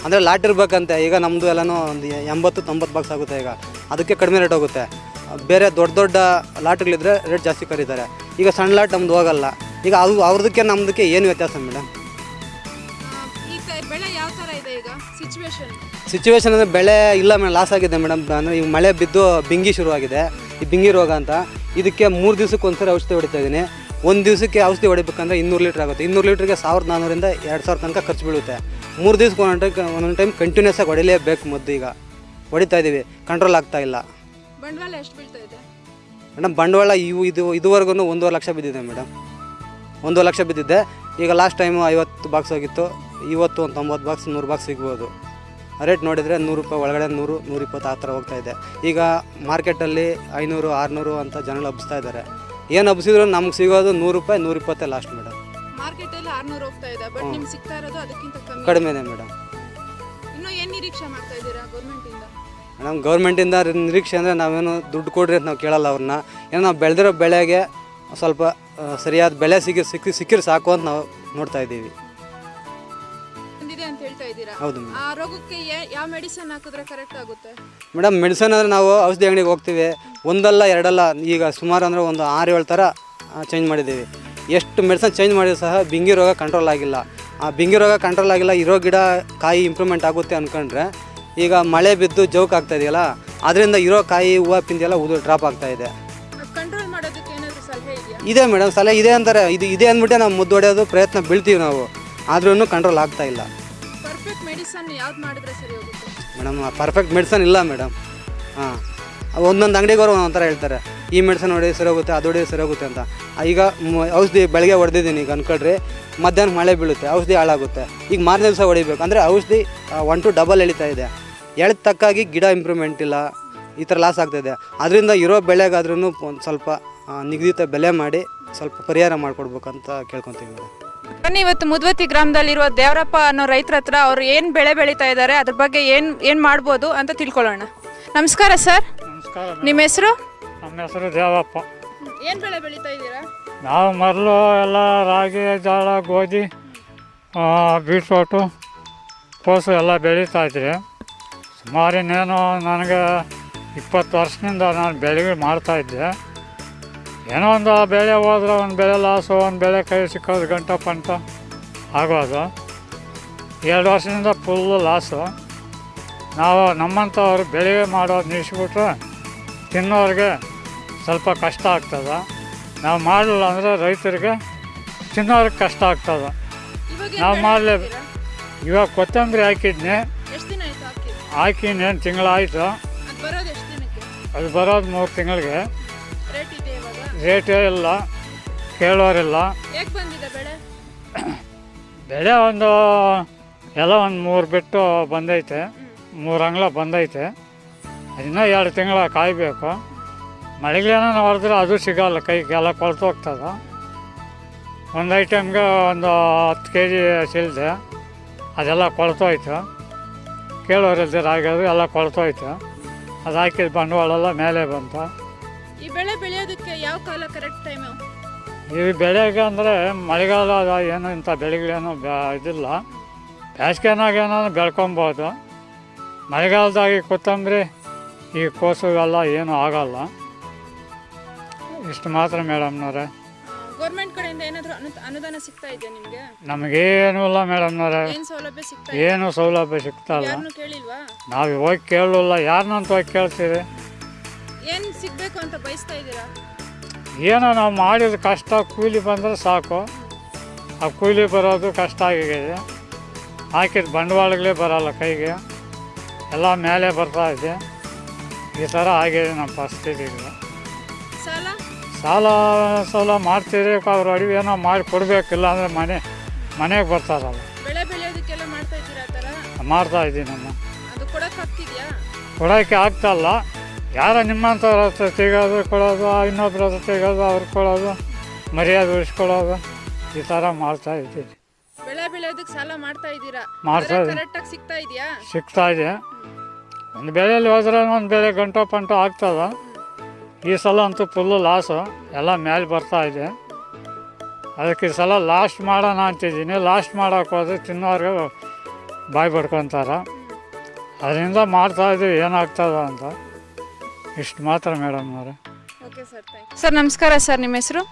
ಅಂದರೆ ಲಾಟ್ ಇರ್ಬೇಕಂತೆ ಈಗ ನಮ್ಮದು ಎಲ್ಲನೂ ಒಂದು ಎಂಬತ್ತು ತೊಂಬತ್ತು ಬಾಕ್ಸ್ ಆಗುತ್ತೆ ಈಗ. ಅದಕ್ಕೆ ಕಡಿಮೆ ರೇಟ್ ಹೋಗುತ್ತೆ. ಬೇರೆ ದೊಡ್ಡ ದೊಡ್ಡ ಲಾಟ್ಗಳಿದ್ರೆ ರೇಟ್ ಜಾಸ್ತಿ ಕರೀತಾರೆ. ಈಗ ಸಣ್ಣ ಲಾಟ್ ನಮ್ದು ಹೋಗಲ್ಲ. ಈಗ ಅದು ಅವ್ರದಕ್ಕೆ ನಮ್ಮದಕ್ಕೆ ಏನು ವ್ಯತ್ಯಾಸ ಮೇಡಮ್ ಈ ತ ಬೆಳೆ ಯಾವ ತರ ಇದೆ ಈಗ ಸಿಚುವೇಶನ್ ಸಿಚುವೇಶನ್ ಅಂದರೆ ಬೆಳೆ ಇಲ್ಲ ಮೇಡಮ್ ಲಾಸ್ ಆಗಿದೆ ಮೇಡಮ್ ಅಂದರೆ ಈಗ ಮಳೆ ಬಿದ್ದು ಬಿಂಗಿ ಶುರುವಾಗಿದೆ. ಈ ಬಿಂಗಿ ರೋಗ ಅಂತ. ಇದಕ್ಕೆ ಮೂರು ದಿವಸಕ್ಕೆ ಒಂದ್ಸರಿ ಔಷಧಿ ಹೊಡಿತಾ ಇದ್ದೀನಿ. ಒಂದು ದಿವಸಕ್ಕೆ ಔಷಧಿ ಹೊಡಿಬೇಕಂದ್ರೆ ಇನ್ನೂರು ಲೀಟ್ರ್ ಆಗುತ್ತೆ. ಇನ್ನೂರು ಲೀಟ್ರಿಗೆ ಸಾವಿರದ ನಾನ್ನೂರಿಂದ ಎರಡು ಸಾವಿರ ತನಕ ಖರ್ಚು ಬೀಳುತ್ತೆ. ಮೂರು ದಿವ್ಸಕ್ಕೆ ಒಂದೊಂದು ಟೈಮ್ ಒಂದೊಂದು ಟೈಮ್ ಕಂಟಿನ್ಯೂಸ್ ಆಗಿ ಹೊಡಿಲೇಬೇಕು ಮದ್ದು ಈಗ. ಹೊಡಿತಾ ಇದ್ದೀವಿ ಕಂಟ್ರೋಲ್ ಆಗ್ತಾ ಇಲ್ಲ. ಬಂಡವಾಳ ಎಷ್ಟು ಬೀಳ್ತಾ ಇದೆ? ಮೇಡಮ್ ಬಂಡವಾಳ ಇವು ಇದು ಇದುವರೆಗೂ ಒಂದೂವರೆ ಲಕ್ಷ ಬಿದ್ದಿದೆ ಮೇಡಮ್ ಒಂದೂವರೆ ಲಕ್ಷ ಬಿದ್ದಿದ್ದೆ ಈಗ ಲಾಸ್ಟ್ ಟೈಮು ಐವತ್ತು ಬಾಕ್ಸ್ ಹೋಗಿತ್ತು ಇವತ್ತು ಒಂದು ತೊಂಬತ್ತು ಬಾಕ್ಸ್ ನೂರು ಬಾಕ್ಸ್ ಸಿಗ್ಬೋದು. ರೇಟ್ ನೋಡಿದರೆ ನೂರು ರೂಪಾಯಿ ಒಳಗಡೆ ನೂರು ನೂರಿಪ್ಪತ್ತು ಆ ಥರ ಹೋಗ್ತಾ ಇದೆ. ಈಗ ಮಾರ್ಕೆಟಲ್ಲಿ ಐನೂರು ಆರುನೂರು ಅಂತ ಜನಗಳು ಹಬ್ಬಿಸ್ತಾ ಇದ್ದಾರೆ. ಏನು ಹಬ್ಸಿದ್ರು ನಮ್ಗೆ ಸಿಗೋದು ನೂರು ರೂಪಾಯಿ ನೂರಿಪ್ಪತ್ತೇ ಲಾಸ್ಟ್ ಮೇಡಮ್ ಮಾರ್ಕೆಟಲ್ಲಿ ಆರ್ನೂರು ಹೋಗ್ತಾ ಇದೆ ಬಟ್ ನಿಮ್ಗೆ ಸಿಗ್ತಾ ಇರೋದು ಅದಕ್ಕಿಂತ ಕಮ್ಮಿ. ಕಡಿಮೆನೇ ಮೇಡಮ್ ಇನ್ನು ಏನು ನಿರೀಕ್ಷೆ ಮಾಡ್ತಾ ಇದ್ದೀರಾ ಗೌರ್ಮೆಂಟಿಂದ ಮೇಡಮ್ ಗೌರ್ಮೆಂಟಿಂದ ನಿರೀಕ್ಷೆ ಅಂದರೆ ನಾವೇನು ದುಡ್ಡು ಕೊಡ್ರಿ ಅಂತ ನಾವು ಕೇಳಲ್ಲ ಅವ್ರನ್ನ. ಏನೋ ನಾವು ಬೆಳೆದಿರೋ ಬೆಳೆಗೆ ಸ್ವಲ್ಪ ಸರಿಯಾದ ಬೆಳೆ ಸಿಕ್ಕಿ ಸಿಕ್ಕಿ ಸಿಕ್ಕಿದ್ರೆ ಸಾಕು ಅಂತ ನಾವು ನೋಡ್ತಾ ಇದ್ದೀವಿ. ಬಂದಿದೆ ಇದ್ದೀರಾ? ಹೌದು ಮೇಡಮ್. ಆ ರೋಗಕ್ಕೆ ಯಾ- ಯಾವ ಮೆಡಿಸನ್ ಹಾಕಿದ್ರೆ ಕರೆಕ್ಟ್ ಆಗುತ್ತೆ? ಮೇಡಮ್ ಮೆಡಿಸನ್ ಅಂದರೆ ನಾವು ಔಷಧಿ ಅಂಗಡಿಗೆ ಹೋಗ್ತೀವಿ. ಒಂದಲ್ಲ ಎರಡಲ್ಲ ಈಗ ಸುಮಾರು ಅಂದರೆ ಒಂದು ಆರು ಏಳು ಥರ ಚೇಂಜ್ ಮಾಡಿದ್ದೀವಿ. ಎಷ್ಟು ಮೆಡಿಸನ್ ಚೇಂಜ್ ಮಾಡಿದ್ರು ಸಹ ಬಿಂಗಿ ರೋಗ ಕಂಟ್ರೋಲ್ ಆಗಿಲ್ಲ. ಆ ಬಿಂಗಿ ರೋಗ ಕಂಟ್ರೋಲ್ ಆಗಿಲ್ಲ ಇರೋ ಗಿಡ ಕಾಯಿ ಇಂಪ್ರೂವ್ಮೆಂಟ್ ಆಗುತ್ತೆ ಅಂದ್ಕೊಂಡ್ರೆ ಈಗ ಮಳೆ ಬಿದ್ದು ಜೋಕ್ ಆಗ್ತಾ ಇದೆಯಲ್ಲ ಅದರಿಂದ ಇರೋ ಕಾಯಿ ಹೂವು ಪಿಂದಿ ಎಲ್ಲ ಉದು ಡ್ರಾಪ್ ಆಗ್ತಾ ಇದೆ. ಕಂಟ್ರೋಲ್ ಮಾಡೋದಕ್ಕೆ ಏನಾದರೂ ಸಲಹೆ ಇದೆಯಾ? ಇದೆ ಮೇಡಮ್ ಸಲಹೆ ಇದೆ ಅಂತಾರೆ. ಇದು ಇದೆ ಅಂದ್ಬಿಟ್ಟೆ ನಾವು ಮುದ್ದೊಡೆಯೋದು ಪ್ರಯತ್ನ ಬೀಳ್ತೀವಿ ನಾವು. ಆದ್ರೂ ಕಂಟ್ರೋಲ್ ಆಗ್ತಾ ಇಲ್ಲ. ಪರ್ಫೆಕ್ಟ್ ಮೆಡಿಸನ್ ಯಾವ್ದು ಮಾಡಿದ್ರೆ ಸರಿ ಹೋಗುತ್ತೆ? ಮೇಡಮ್ ಪರ್ಫೆಕ್ಟ್ ಮೆಡಿಸನ್ ಇಲ್ಲ ಮೇಡಮ್. ಹಾಂ ಒಂದೊಂದು ಅಂಗಡಿಗವರು ಒಂದೊಂದು ಥರ ಹೇಳ್ತಾರೆ. ಈ ಮೆಡಿಸನ್ ಹೊಡೆದು ಸರಿ ಹೋಗುತ್ತೆ, ಅದು ಹೊಡೆದು ಸರಿ ಹೋಗುತ್ತೆ ಅಂತ. ಈಗ ಔಷಧಿ ಬೆಳಗ್ಗೆ ಹೊಡೆದಿದ್ದೀನಿ ಈಗ ಅನ್ಕೊಳ್ರಿ. ಮಧ್ಯಾಹ್ನ ಮಳೆ ಬೀಳುತ್ತೆ, ಔಷಧಿ ಹಾಳಾಗುತ್ತೆ. ಈಗ ಮಾರನೇ ದಿವಸ ಹೊಡಿಬೇಕು. ಅಂದರೆ ಔಷಧಿ ಒನ್ ಟು ಡಬಲ್ ಎಳಿತಾ ಇದೆ. ಎಳೆದ ತಕ್ಕಾಗಿ ಗಿಡ ಇಂಪ್ರೂವ್ಮೆಂಟ್ ಇಲ್ಲ. ಈ ಥರ ಲಾಸ್ ಆಗ್ತಾಯಿದೆ ಅದರಿಂದ ಇರೋ ಬೆಳೆಗಾದ್ರೂ ಒಂದು ಸ್ವಲ್ಪ ನಿಗದಿತ ಬೆಲೆ ಮಾಡಿ ಸ್ವಲ್ಪ ಪರಿಹಾರ ಮಾಡಿಕೊಡ್ಬೇಕಂತ ಕೇಳ್ಕೊತೀವಿ ಮೇಡಮ್. ಬನ್ನಿ ಇವತ್ತು ಮುದ್ವತಿ ಗ್ರಾಮದಲ್ಲಿರುವ ದೇವರಪ್ಪ ಅನ್ನೋ ರೈತರ ಹತ್ರ ಅವ್ರು ಏನು ಬೆಳೆ ಬೆಳೀತಾ ಇದ್ದಾರೆ ಅದ್ರ ಬಗ್ಗೆ ಏನು ಏನು ಮಾಡ್ಬೋದು ಅಂತ ತಿಳ್ಕೊಳ್ಳೋಣ. ನಮಸ್ಕಾರ ಸರ್. ನಮಸ್ಕಾರ ನಿಮ್ಮ ಹೆಸರು? ನಮ್ಮ ಹೆಸರು ದೇವಪ್ಪ. ಏನು ಬೆಳೆ ಬೆಳೀತಾ ಇದ್ದೀರಾ? ನಾವು ಮೊದಲು ಎಲ್ಲ ರಾಗಿ ಜೋಳ ಗೋಧಿ ಬೀಟ್ರೋಟು ಕೋಸು ಎಲ್ಲ ಬೆಳೀತಾ ಇದ್ರಿ ಸುಮಾರು ಇನ್ನೇನು ನನಗೆ ಇಪ್ಪತ್ತು ವರ್ಷದಿಂದ ನಾನು ಬೆಳೆಗಳು ಮಾಡ್ತಾಯಿದ್ದೆ ಏನೋ ಒಂದು ಬೆಳೆ ಹೋದ್ರೆ ಒಂದು ಬೆಳೆ ಲಾಸು ಒಂದು ಬೆಳೆ ಕೈ ಸಿಕ್ಕೋದು ಗಂಟ ಪಂಟ ಆಗೋದು. ಎರಡು ವರ್ಷದಿಂದ ಫುಲ್ಲು ಲಾಸು ನಾವು ನಮ್ಮಂಥವ್ರು ಬೆಳೆ ಮಾಡೋದು ನಿಲ್ಲಿಸ್ಬಿಟ್ರೆ ತಿನ್ನೋರಿಗೆ ಸ್ವಲ್ಪ ಕಷ್ಟ ಆಗ್ತದೆ. ನಾವು ಮಾಡಲಿಲ್ಲ ಅಂದರೆ ರೈತರಿಗೆ ತಿನ್ನೋರಿಗೆ ಕಷ್ಟ ಆಗ್ತದೆ. ನಾವು ಮಾಡಲೇ ಇವಾಗ ಕೊತ್ತಂಬರಿ ಹಾಕಿದ್ನಿ. ಎಷ್ಟು ದಿನ ಆಯ್ತು ಹಾಕಿ ಹಾಕಿ ಇನ್ನೇನು ತಿಂಗಳಾಯಿತು ಅದು ಬರೋದು ಮೂರು ತಿಂಗಳಿಗೆ. ರೇಟೇ ಇಲ್ಲ ಕೇಳೋರಿಲ್ಲ. ಹೇಗೆ ಬಂದಿದೆ ಬೆಳೆ? ಬೆಳೆ ಒಂದು ಎಲ್ಲ ಒಂದು ಮೂರು ಬಿಟ್ಟು ಬಂದೈತೆ. ಮೂರು ಅಂಗ್ಳ ಬಂದೈತೆ. ಇನ್ನೂ ಎರಡು ತಿಂಗಳ ಕಾಯಬೇಕು. ಮಳೆಗೇನೋ ಹೊಡೆದ್ರೆ ಅದು ಸಿಗಲ್ಲ ಕೈಗೆಲ್ಲ ಕೊಳ್ತೋಗ್ತದೆ ಒಂದು ಐಟಮ್ಗೆ ಒಂದು ಹತ್ತು ಕೆ ಜಿ ಸಿಲ್ದೆ ಅದೆಲ್ಲ ಕೊಳ್ತೋಯ್ತು ಕೇಳೋರಿಲ್ದಿರ ರಾಗೋದು ಎಲ್ಲ ಕೊಳ್ತೋಯ್ತು ಅದು ಹಾಕಿದ ಬಂಡವಾಳೆಲ್ಲ ಮೇಲೆ ಬಂತು. ಈ ಬೆಳೆ ಬೆಳೆಯೋದಕ್ಕೆ ಯಾವ ಕಾಲ ಕರೆಕ್ಟ್ ಟೈಮ್ ಈ ಬೆಳೆಗೆ ಅಂದರೆ ಮಳೆಗಾಲ ಏನು ಇಂಥ ಬೆಳೆಗಳೇನು ಇದಿಲ್ಲ. ಬೇಸಿಗೆನಾಗ ಏನಾದ್ರು ಬೆಳ್ಕೊಬೋದು. ಮಳೆಗಾಲದಾಗ ಈ ಕೊತ್ತಂಬರಿ ಈ ಕೋಸು ಎಲ್ಲ ಏನೂ ಆಗಲ್ಲ. ಇಷ್ಟು ಮಾತ್ರ ಮೇಡಮ್ನವ್ರೆ ಗೌರ್ಮೆಂಟ್ ಕಡೆಯಿಂದ ಏನಾದರೂ ಅನುದಾನ ಸಿಗ್ತಾ ಇದೆಯಾ ನಿಮಗೆ? ನಮಗೇನು ಇಲ್ಲ ಮೇಡಮ್ನವ್ರೆ ಏನು ಸೌಲಭ್ಯ ಸಿಗ್ತಾ ಏನು ಸೌಲಭ್ಯ ಯಾರನ್ನೂ ಕೇಳಿಲ್ವಾ? ನಾವು ಹೋಗಿ ಕೇಳಲ್ಲ ಯಾರನ್ನಂತ ಹೋಗಿ ಕೇಳ್ತೀವಿ ಏನು ಸಿಗಬೇಕು ಅಂತ ಬಯಸ್ತಾ ಇದ್ದೀರಾ? ಏನೋ ನಾವು ಮಾಡಿದ ಕಷ್ಟ ಕೂಲಿ ಬಂದರೆ ಸಾಕು. ಆ ಕೂಲಿ ಬರೋದು ಕಷ್ಟ ಆಗಿದೆ. ಹಾಕಿದ ಬಂಡವಾಳಗಳೇ ಬರೋಲ್ಲ ಕೈಗೆ. ಎಲ್ಲ ಮೇಲೆ ಬರ್ತಾ ಇದೆ. ಈ ಥರ ಆಗಿದೆ ನಮ್ಮ ಪರಿಸ್ಥಿತಿ ಸಾಲ? ಸಾಲ ಸಾಲ ಮಾಡ್ತೀರಿ ಅವ್ರ ಅಡಿಗೆ ಏನೋ ಮಾಡಿ ಕೊಡಬೇಕಿಲ್ಲ ಅಂದರೆ ಮನೆ ಮನೆಗೆ ಬರ್ತಾರಲ್ಲ. ಬೆಳೆ ಬೆಳೆಯೋದಕ್ಕೆಲ್ಲ ಮಾಡ್ತಾ ಇದ್ದೀರಾ ಆ ಥರ? ಮಾಡ್ತಾ ಇದ್ದೀವಿ ನಮ್ಮ ಅದು ಕೊಡೋಕ್ಕಾಗ್ತಿದ್ಯಾ ಕೊಡೋಕ್ಕೆ ಆಗ್ತಾಯಿಲ್ಲ ಯಾರೋ ನಿಮ್ಮಂಥವ್ರ ಹತ್ರ ತೆಗೋದು ಕೊಡೋದು ಇನ್ನೊಬ್ರ ಹತ್ರ ತೆಗೋದು ಅವ್ರಿಗೆ ಕೊಡೋದು ಮರ್ಯಾದೆ ಉಳಿಸ್ಕೊಳ್ಳೋದು ಈ ಥರ ಮಾಡ್ತಾ ಇದ್ದೀವಿ ಬೆಳೆ ಬೆಳೆಯೋದಕ್ಕೆ ಸಾಲ ಮಾಡ್ತಾ ಇದ್ದೀರಾ? ಮಾಡ್ತಾ ಇದ್ದೀವಿ. ಕರೆಕ್ಟಾಗಿ ಸಿಗ್ತಾ ಇದೆಯಾ? ಸಿಗ್ತಾ ಇದೆ. ಒಂದು ಬೆಳೆಯಲ್ಲಿ ಹೋದ್ರೆ ಒಂದು ಬೆಳೆ ಗಂಟು ಪಂಟು ಆಗ್ತದ. ಈ ಸಲ ಅಂತೂ ಫುಲ್ಲು ಲಾಸು ಎಲ್ಲ ಮೇಲೆ ಬರ್ತಾ ಇದೆ. ಅದಕ್ಕೆ ಈ ಸಲ ಲಾಸ್ಟ್ ಮಾಡೋಣ ಅಂತಿದ್ದೀನಿ. ಲಾಸ್ಟ್ ಮಾಡೋಕೆ ಹೋದ್ರೆ ತಿನ್ನೋರ್ಗೆ ಬಾಯಿ ಬಡ್ಕೊತಾರೆ ಅದರಿಂದ ಮಾಡ್ತಾ ಇದ್ದೀವಿ ಏನಾಗ್ತದ ಅಂತ. ಇಷ್ಟು ಮಾತ್ರ ಮೇಡಮ್ ಅವರೇ. ಓಕೆ ಸರ್ ಥ್ಯಾಂಕ್ ಸರ್ ನಮಸ್ಕಾರ ಸರ್ ನಿಮ್ಮ ಹೆಸರು?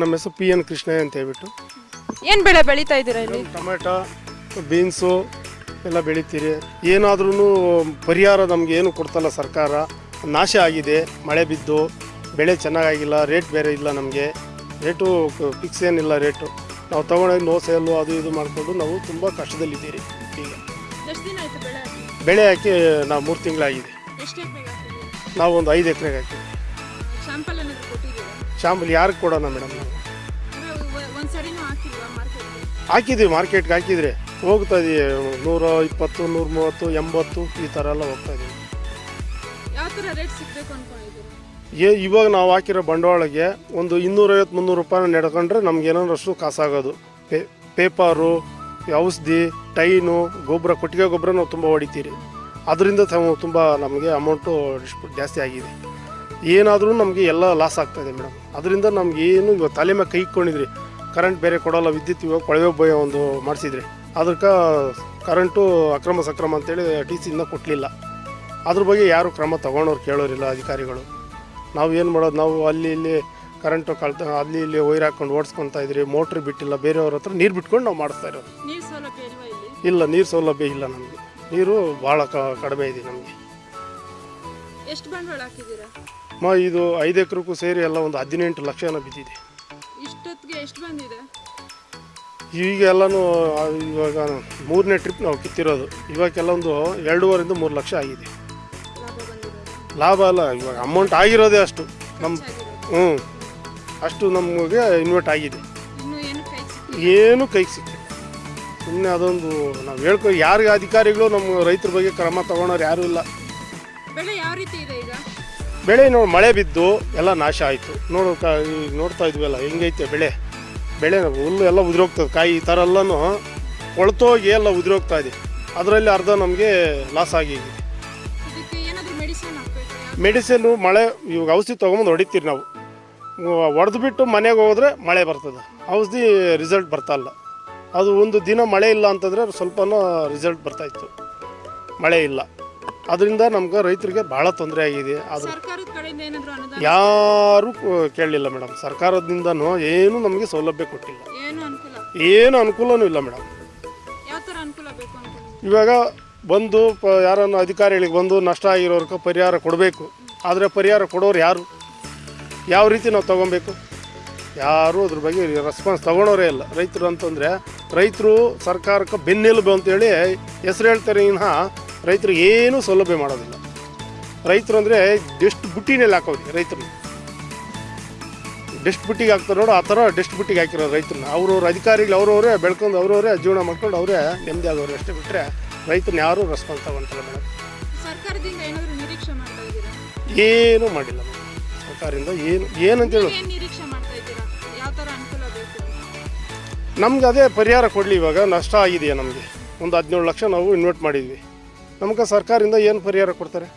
ನಮ್ಮ ಹೆಸರು ಪಿ ಎನ್ ಕೃಷ್ಣ ಅಂತ ಹೇಳ್ಬಿಟ್ಟು. ಏನು ಬೆಳೆ ಬೆಳೀತಾ ಇದ್ದೀರಾ ಇಲ್ಲಿ? ಟೊಮೆಟೊ ಬೀನ್ಸು ಎಲ್ಲ ಬೆಳಿತೀರಿ. ಏನಾದ್ರೂ ಪರಿಹಾರ ನಮ್ಗೆ ಏನು ಕೊಡ್ತಲ್ಲ ಸರ್ಕಾರ. ನಾಶ ಆಗಿದೆ ಮಳೆ ಬಿದ್ದು ಬೆಳೆ ಚೆನ್ನಾಗಾಗಿಲ್ಲ ರೇಟ್ ಬೇರೆ ಇಲ್ಲ ನಮಗೆ. ರೇಟು ಫಿಕ್ಸ್ ಏನಿಲ್ಲ ರೇಟು. ನಾವು ತೊಗೊಂಡೋಗಿ ನೋ ಸೇಲು ಅದು ಇದು ಮಾಡಿಕೊಂಡು ನಾವು ತುಂಬ ಕಷ್ಟದಲ್ಲಿದ್ದೀರಿ ಈಗ. ಎಷ್ಟು ದಿನ ಆಯಿತು ಬೆಳೆ ಹಾಕಿ? ನಾವು ಮೂರು ತಿಂಗಳಾಗಿದೆ. ನಾವು ಒಂದು ಐದು ಎಕರೆಗೆ ಹಾಕಿವಿ ಶಾಂಪಲ್ ಏನಾದರೂ ಯಾರಿಗೆ ಕೊಡೋಣ ಮೇಡಮ್ ನಾವು? ಹಾಕಿಲ್ವಾ ಮಾರ್ಕೆಟ್ಗೆ ಹಾಕಿದ್ದೀವಿ ಮಾರ್ಕೆಟ್ಗೆ ಹಾಕಿದರೆ. ಹೋಗ್ತಾ ಇದೀವಿ ನೂರ ಇಪ್ಪತ್ತು ನೂರ ಮೂವತ್ತು ಎಂಬತ್ತು ಈ ಥರ ಎಲ್ಲ ಹೋಗ್ತಾ ಇದೀವಿ. ಏ ಇವಾಗ ನಾವು ಹಾಕಿರೋ ಬಂಡವಾಳಕ್ಕೆ ಒಂದು ಇನ್ನೂರೈವತ್ತು ಮುನ್ನೂರು ರೂಪಾಯಿ ನಡ್ಕೊಂಡ್ರೆ ನಮ್ಗೆ ಏನಾರಷ್ಟು ಕಾಸಾಗೋದು. ಪೇ ಪೇಪರು ಔಷಧಿ ಟೈನು ಗೊಬ್ಬರ ಕೊಟ್ಟಿಗೆ ಗೊಬ್ಬರ ನಾವು ತುಂಬ ಹೊಡಿತೀರಿ. ಅದರಿಂದ ತುಂಬ ನಮಗೆ ಅಮೌಂಟು ಜಾಸ್ತಿ ಆಗಿದೆ. ಏನಾದರೂ ನಮಗೆ ಎಲ್ಲ ಲಾಸ್ ಆಗ್ತಾಯಿದೆ ಮೇಡಮ್ ಅದರಿಂದ ನಮ್ಗೆ ಏನು ಇವಾಗ ತಲೆ ಮೇಲೆ ಕೈ ಇಟ್ಕೊಂಡಿದ್ರಿ. ಕರೆಂಟ್ ಬೇರೆ ಕೊಡೋಲ್ಲ ವಿದ್ಯುತ್ ಇವಾಗ ಕೊಳವೆ ಭಯ ಒಂದು ಮಾಡಿಸಿದ್ರಿ. ಅದಕ್ಕೆ ಕರೆಂಟು ಅಕ್ರಮ ಸಕ್ರಮ ಅಂತೇಳಿ ಟಿ ಸಿ ಇನ್ನೂ ಕೊಟ್ಟಲಿಲ್ಲ ಅದ್ರ ಬಗ್ಗೆ ಯಾರು ಕ್ರಮ ತಗೊಂಡವ್ರು ಕೇಳೋರಿಲ್ಲ ಅಧಿಕಾರಿಗಳು. ನಾವು ಏನು ಮಾಡೋದು ನಾವು ಅಲ್ಲಿ ಇಲ್ಲಿ ಕರೆಂಟು ಕಳ್ತ ಅಲ್ಲಿ ಇಲ್ಲಿ ವೈರ್ ಹಾಕೊಂಡು ಓಡಿಸ್ಕೊತಾ ಇದ್ರಿ ಮೋಟ್ರ್ ಬಿಟ್ಟಿಲ್ಲ ಬೇರೆಯವ್ರ ಹತ್ರ ನೀರು ಬಿಟ್ಕೊಂಡು ನಾವು ಮಾಡಿಸ್ತಾ ಇರೋದು. ಇಲ್ಲ ನೀರು ಸೌಲಭ್ಯ ಇಲ್ಲ ನಮಗೆ. ನೀರು ಭಾಳ ಕ ಕಡಿಮೆ ಇದೆ ನಮಗೆ. ಎಷ್ಟು ಬಂಡವಾಳ ಹಾಕಿದ್ದೀರಾ? ಮ ಇದು ಐದು ಎಕರೆಗೂ ಸೇರಿ ಎಲ್ಲ ಒಂದು ಹದಿನೆಂಟು ಲಕ್ಷ ಏನೋ ಬಿದ್ದಿದೆ. ಇಷ್ಟೊತ್ತಿಗೆ ಎಷ್ಟು ಬಂದಿದೆ? ಈಗ ಎಲ್ಲನೂ ಇವಾಗ ಮೂರನೇ ಟ್ರಿಪ್ ನಾವು ಕಿತ್ತಿರೋದು. ಇವಾಗೆಲ್ಲ ಒಂದು ಎರಡೂವರೆಯಿಂದ ಮೂರು ಲಕ್ಷ ಆಗಿದೆ. ಲಾಭ ಅಲ್ಲ ಇವಾಗ ಅಮೌಂಟ್ ಆಗಿರೋದೇ ಅಷ್ಟು. ನಮ್ಮ ಹ್ಞೂ ಅಷ್ಟು ನಮಗೆ ಇನ್ವೆಸ್ಟ್ ಆಗಿದೆ. ಏನು ಕೈಗೆ ಸಿಕ್ಕಿಲ್ಲ? ಸುಮ್ಮನೆ ಅದೊಂದು ನಾವು ಹೇಳ್ಕೊ ಯಾರಿಗೆ ಅಧಿಕಾರಿಗಳು ನಮ್ಮ ರೈತರ ಬಗ್ಗೆ ಕ್ರಮ ತಗೊಳೋರು ಯಾರು ಇಲ್ಲ. ಬೆಳೆ ಯಾವ ರೀತಿ ಇದೆ ಈಗ? ಬೆಳೆ ನೋಡಿ ಮಳೆ ಬಿದ್ದು ಎಲ್ಲ ನಾಶ ಆಯಿತು. ನೋಡು ಕ ಈಗ ನೋಡ್ತಾ ಇದ್ವಲ್ಲ ಹೆಂಗೈತೆ ಬೆಳೆ? ಬೆಳೆ ಹುಲ್ಲು ಎಲ್ಲ ಉದುರೋಗ್ತದೆ. ಕಾಯಿ ಈ ಥರ ಎಲ್ಲನೂ ಕೊಳ್ತೋಗಿ ಎಲ್ಲ ಉದುರೋಗ್ತಾ ಇದೆ. ಅದರಲ್ಲಿ ಅರ್ಧ ನಮಗೆ ಲಾಸ್ ಆಗಿದೆ. ಮೆಡಿಸಿನ್ ಮಳೆ ಇವಾಗ ಔಷಧಿ ತೊಗೊಂಬಂದು ಹೊಡಿತೀರಿ ನಾವು. ಹೊಡೆದು ಬಿಟ್ಟು ಮನೆಗೆ ಹೋದ್ರೆ ಮಳೆ ಬರ್ತದೆ. ಔಷಧಿ ರಿಸಲ್ಟ್ ಬರ್ತಾ ಇಲ್ಲ. ಅದು ಒಂದು ದಿನ ಮಳೆ ಇಲ್ಲ ಅಂತಂದರೆ ಸ್ವಲ್ಪನೂ ರಿಸಲ್ಟ್ ಬರ್ತಾಯಿತ್ತು ಮಳೆ ಇಲ್ಲ. ಅದರಿಂದ ನಮ್ಗೆ ರೈತರಿಗೆ ಭಾಳ ತೊಂದರೆ ಆಗಿದೆ. ಅದು ಯಾರೂ ಕೇಳಲಿಲ್ಲ ಮೇಡಮ್. ಸರ್ಕಾರದಿಂದನೂ ಏನೂ ನಮಗೆ ಸೌಲಭ್ಯ ಕೊಟ್ಟಿಲ್ಲ. ಏನು ಅನುಕೂಲ? ಏನು ಅನುಕೂಲನೂ ಇಲ್ಲ ಮೇಡಮ್. ಇವಾಗ ಬಂದು ಪ ಯಾರನ್ನು ಅಧಿಕಾರಿಗಳಿಗೆ ಬಂದು ನಷ್ಟ ಆಗಿರೋರ್ಗೆ ಪರಿಹಾರ ಕೊಡಬೇಕು. ಆದರೆ ಪರಿಹಾರ ಕೊಡೋರು ಯಾರು? ಯಾವ ರೀತಿ ನಾವು ತೊಗೊಬೇಕು? ಯಾರೂ ಅದ್ರ ಬಗ್ಗೆ ರೆಸ್ಪಾನ್ಸ್ ತೊಗೊಳೋರೇ ಇಲ್ಲ. ರೈತರು ಅಂತಂದರೆ ರೈತರು ಸರ್ಕಾರಕ್ಕೆ ಬೆನ್ನೆಲುಬು ಅಂತೇಳಿ ಹೆಸರು ಹೇಳ್ತಾರೆ ವಿನಃ ರೈತರಿಗೆ ಏನೂ ಸೌಲಭ್ಯ ಮಾಡೋದಿಲ್ಲ. ರೈತರು ಅಂದರೆ ಡೆಸ್ಟ್ ಬುಟ್ಟಿನಲ್ಲಿ ಹಾಕೋದು ರೈತರು. ಡೆಸ್ಟ್ ಬುಟ್ಟಿಗೆ ಹಾಕ್ತಾರೆ ನೋಡು ಆ ಥರ ಡೆಸ್ಟ್ ಬುಟ್ಟಿಗೆ ಹಾಕಿರೋ ರೈತರನ್ನ ಅವ್ರವ್ರ ಅಧಿಕಾರಿಗಳು ಅವ್ರವರೇ ಬೆಳ್ಕೊಂಡು ಅವ್ರವರೇ ಜೀವನ ಮಾಡ್ಕೊಂಡು ಅವರೇ ನೆಮ್ಮದಿ ಆಗೋರು ಅಷ್ಟೇ ಬಿಟ್ಟರೆ ರೈತರನ್ನ ಯಾರೂ ರೆಸ್ಪಾನ್ಸ್ ತಗೊಂತಲ್ಲ ಮೇಡಮ್. ಏನೂ ಮಾಡಿಲ್ಲ ಸರ್ಕಾರದಿಂದ ಏನು ಏನಂತೇಳು ನಮ್ಗೆ ಅದೇ ಪರಿಹಾರ ಕೊಡಲಿ ಇವಾಗ ನಷ್ಟ ಆಗಿದೆಯಾ ನಮಗೆ? ಒಂದು ಹದಿನೇಳು ಲಕ್ಷ ನಾವು ಇನ್ವೆಸ್ಟ್ ಮಾಡಿದ್ವಿ. ನಮ್ಗೆ ಸರ್ಕಾರದಿಂದ ಏನು ಪರಿಹಾರ ಕೊಡ್ತಾರೆ?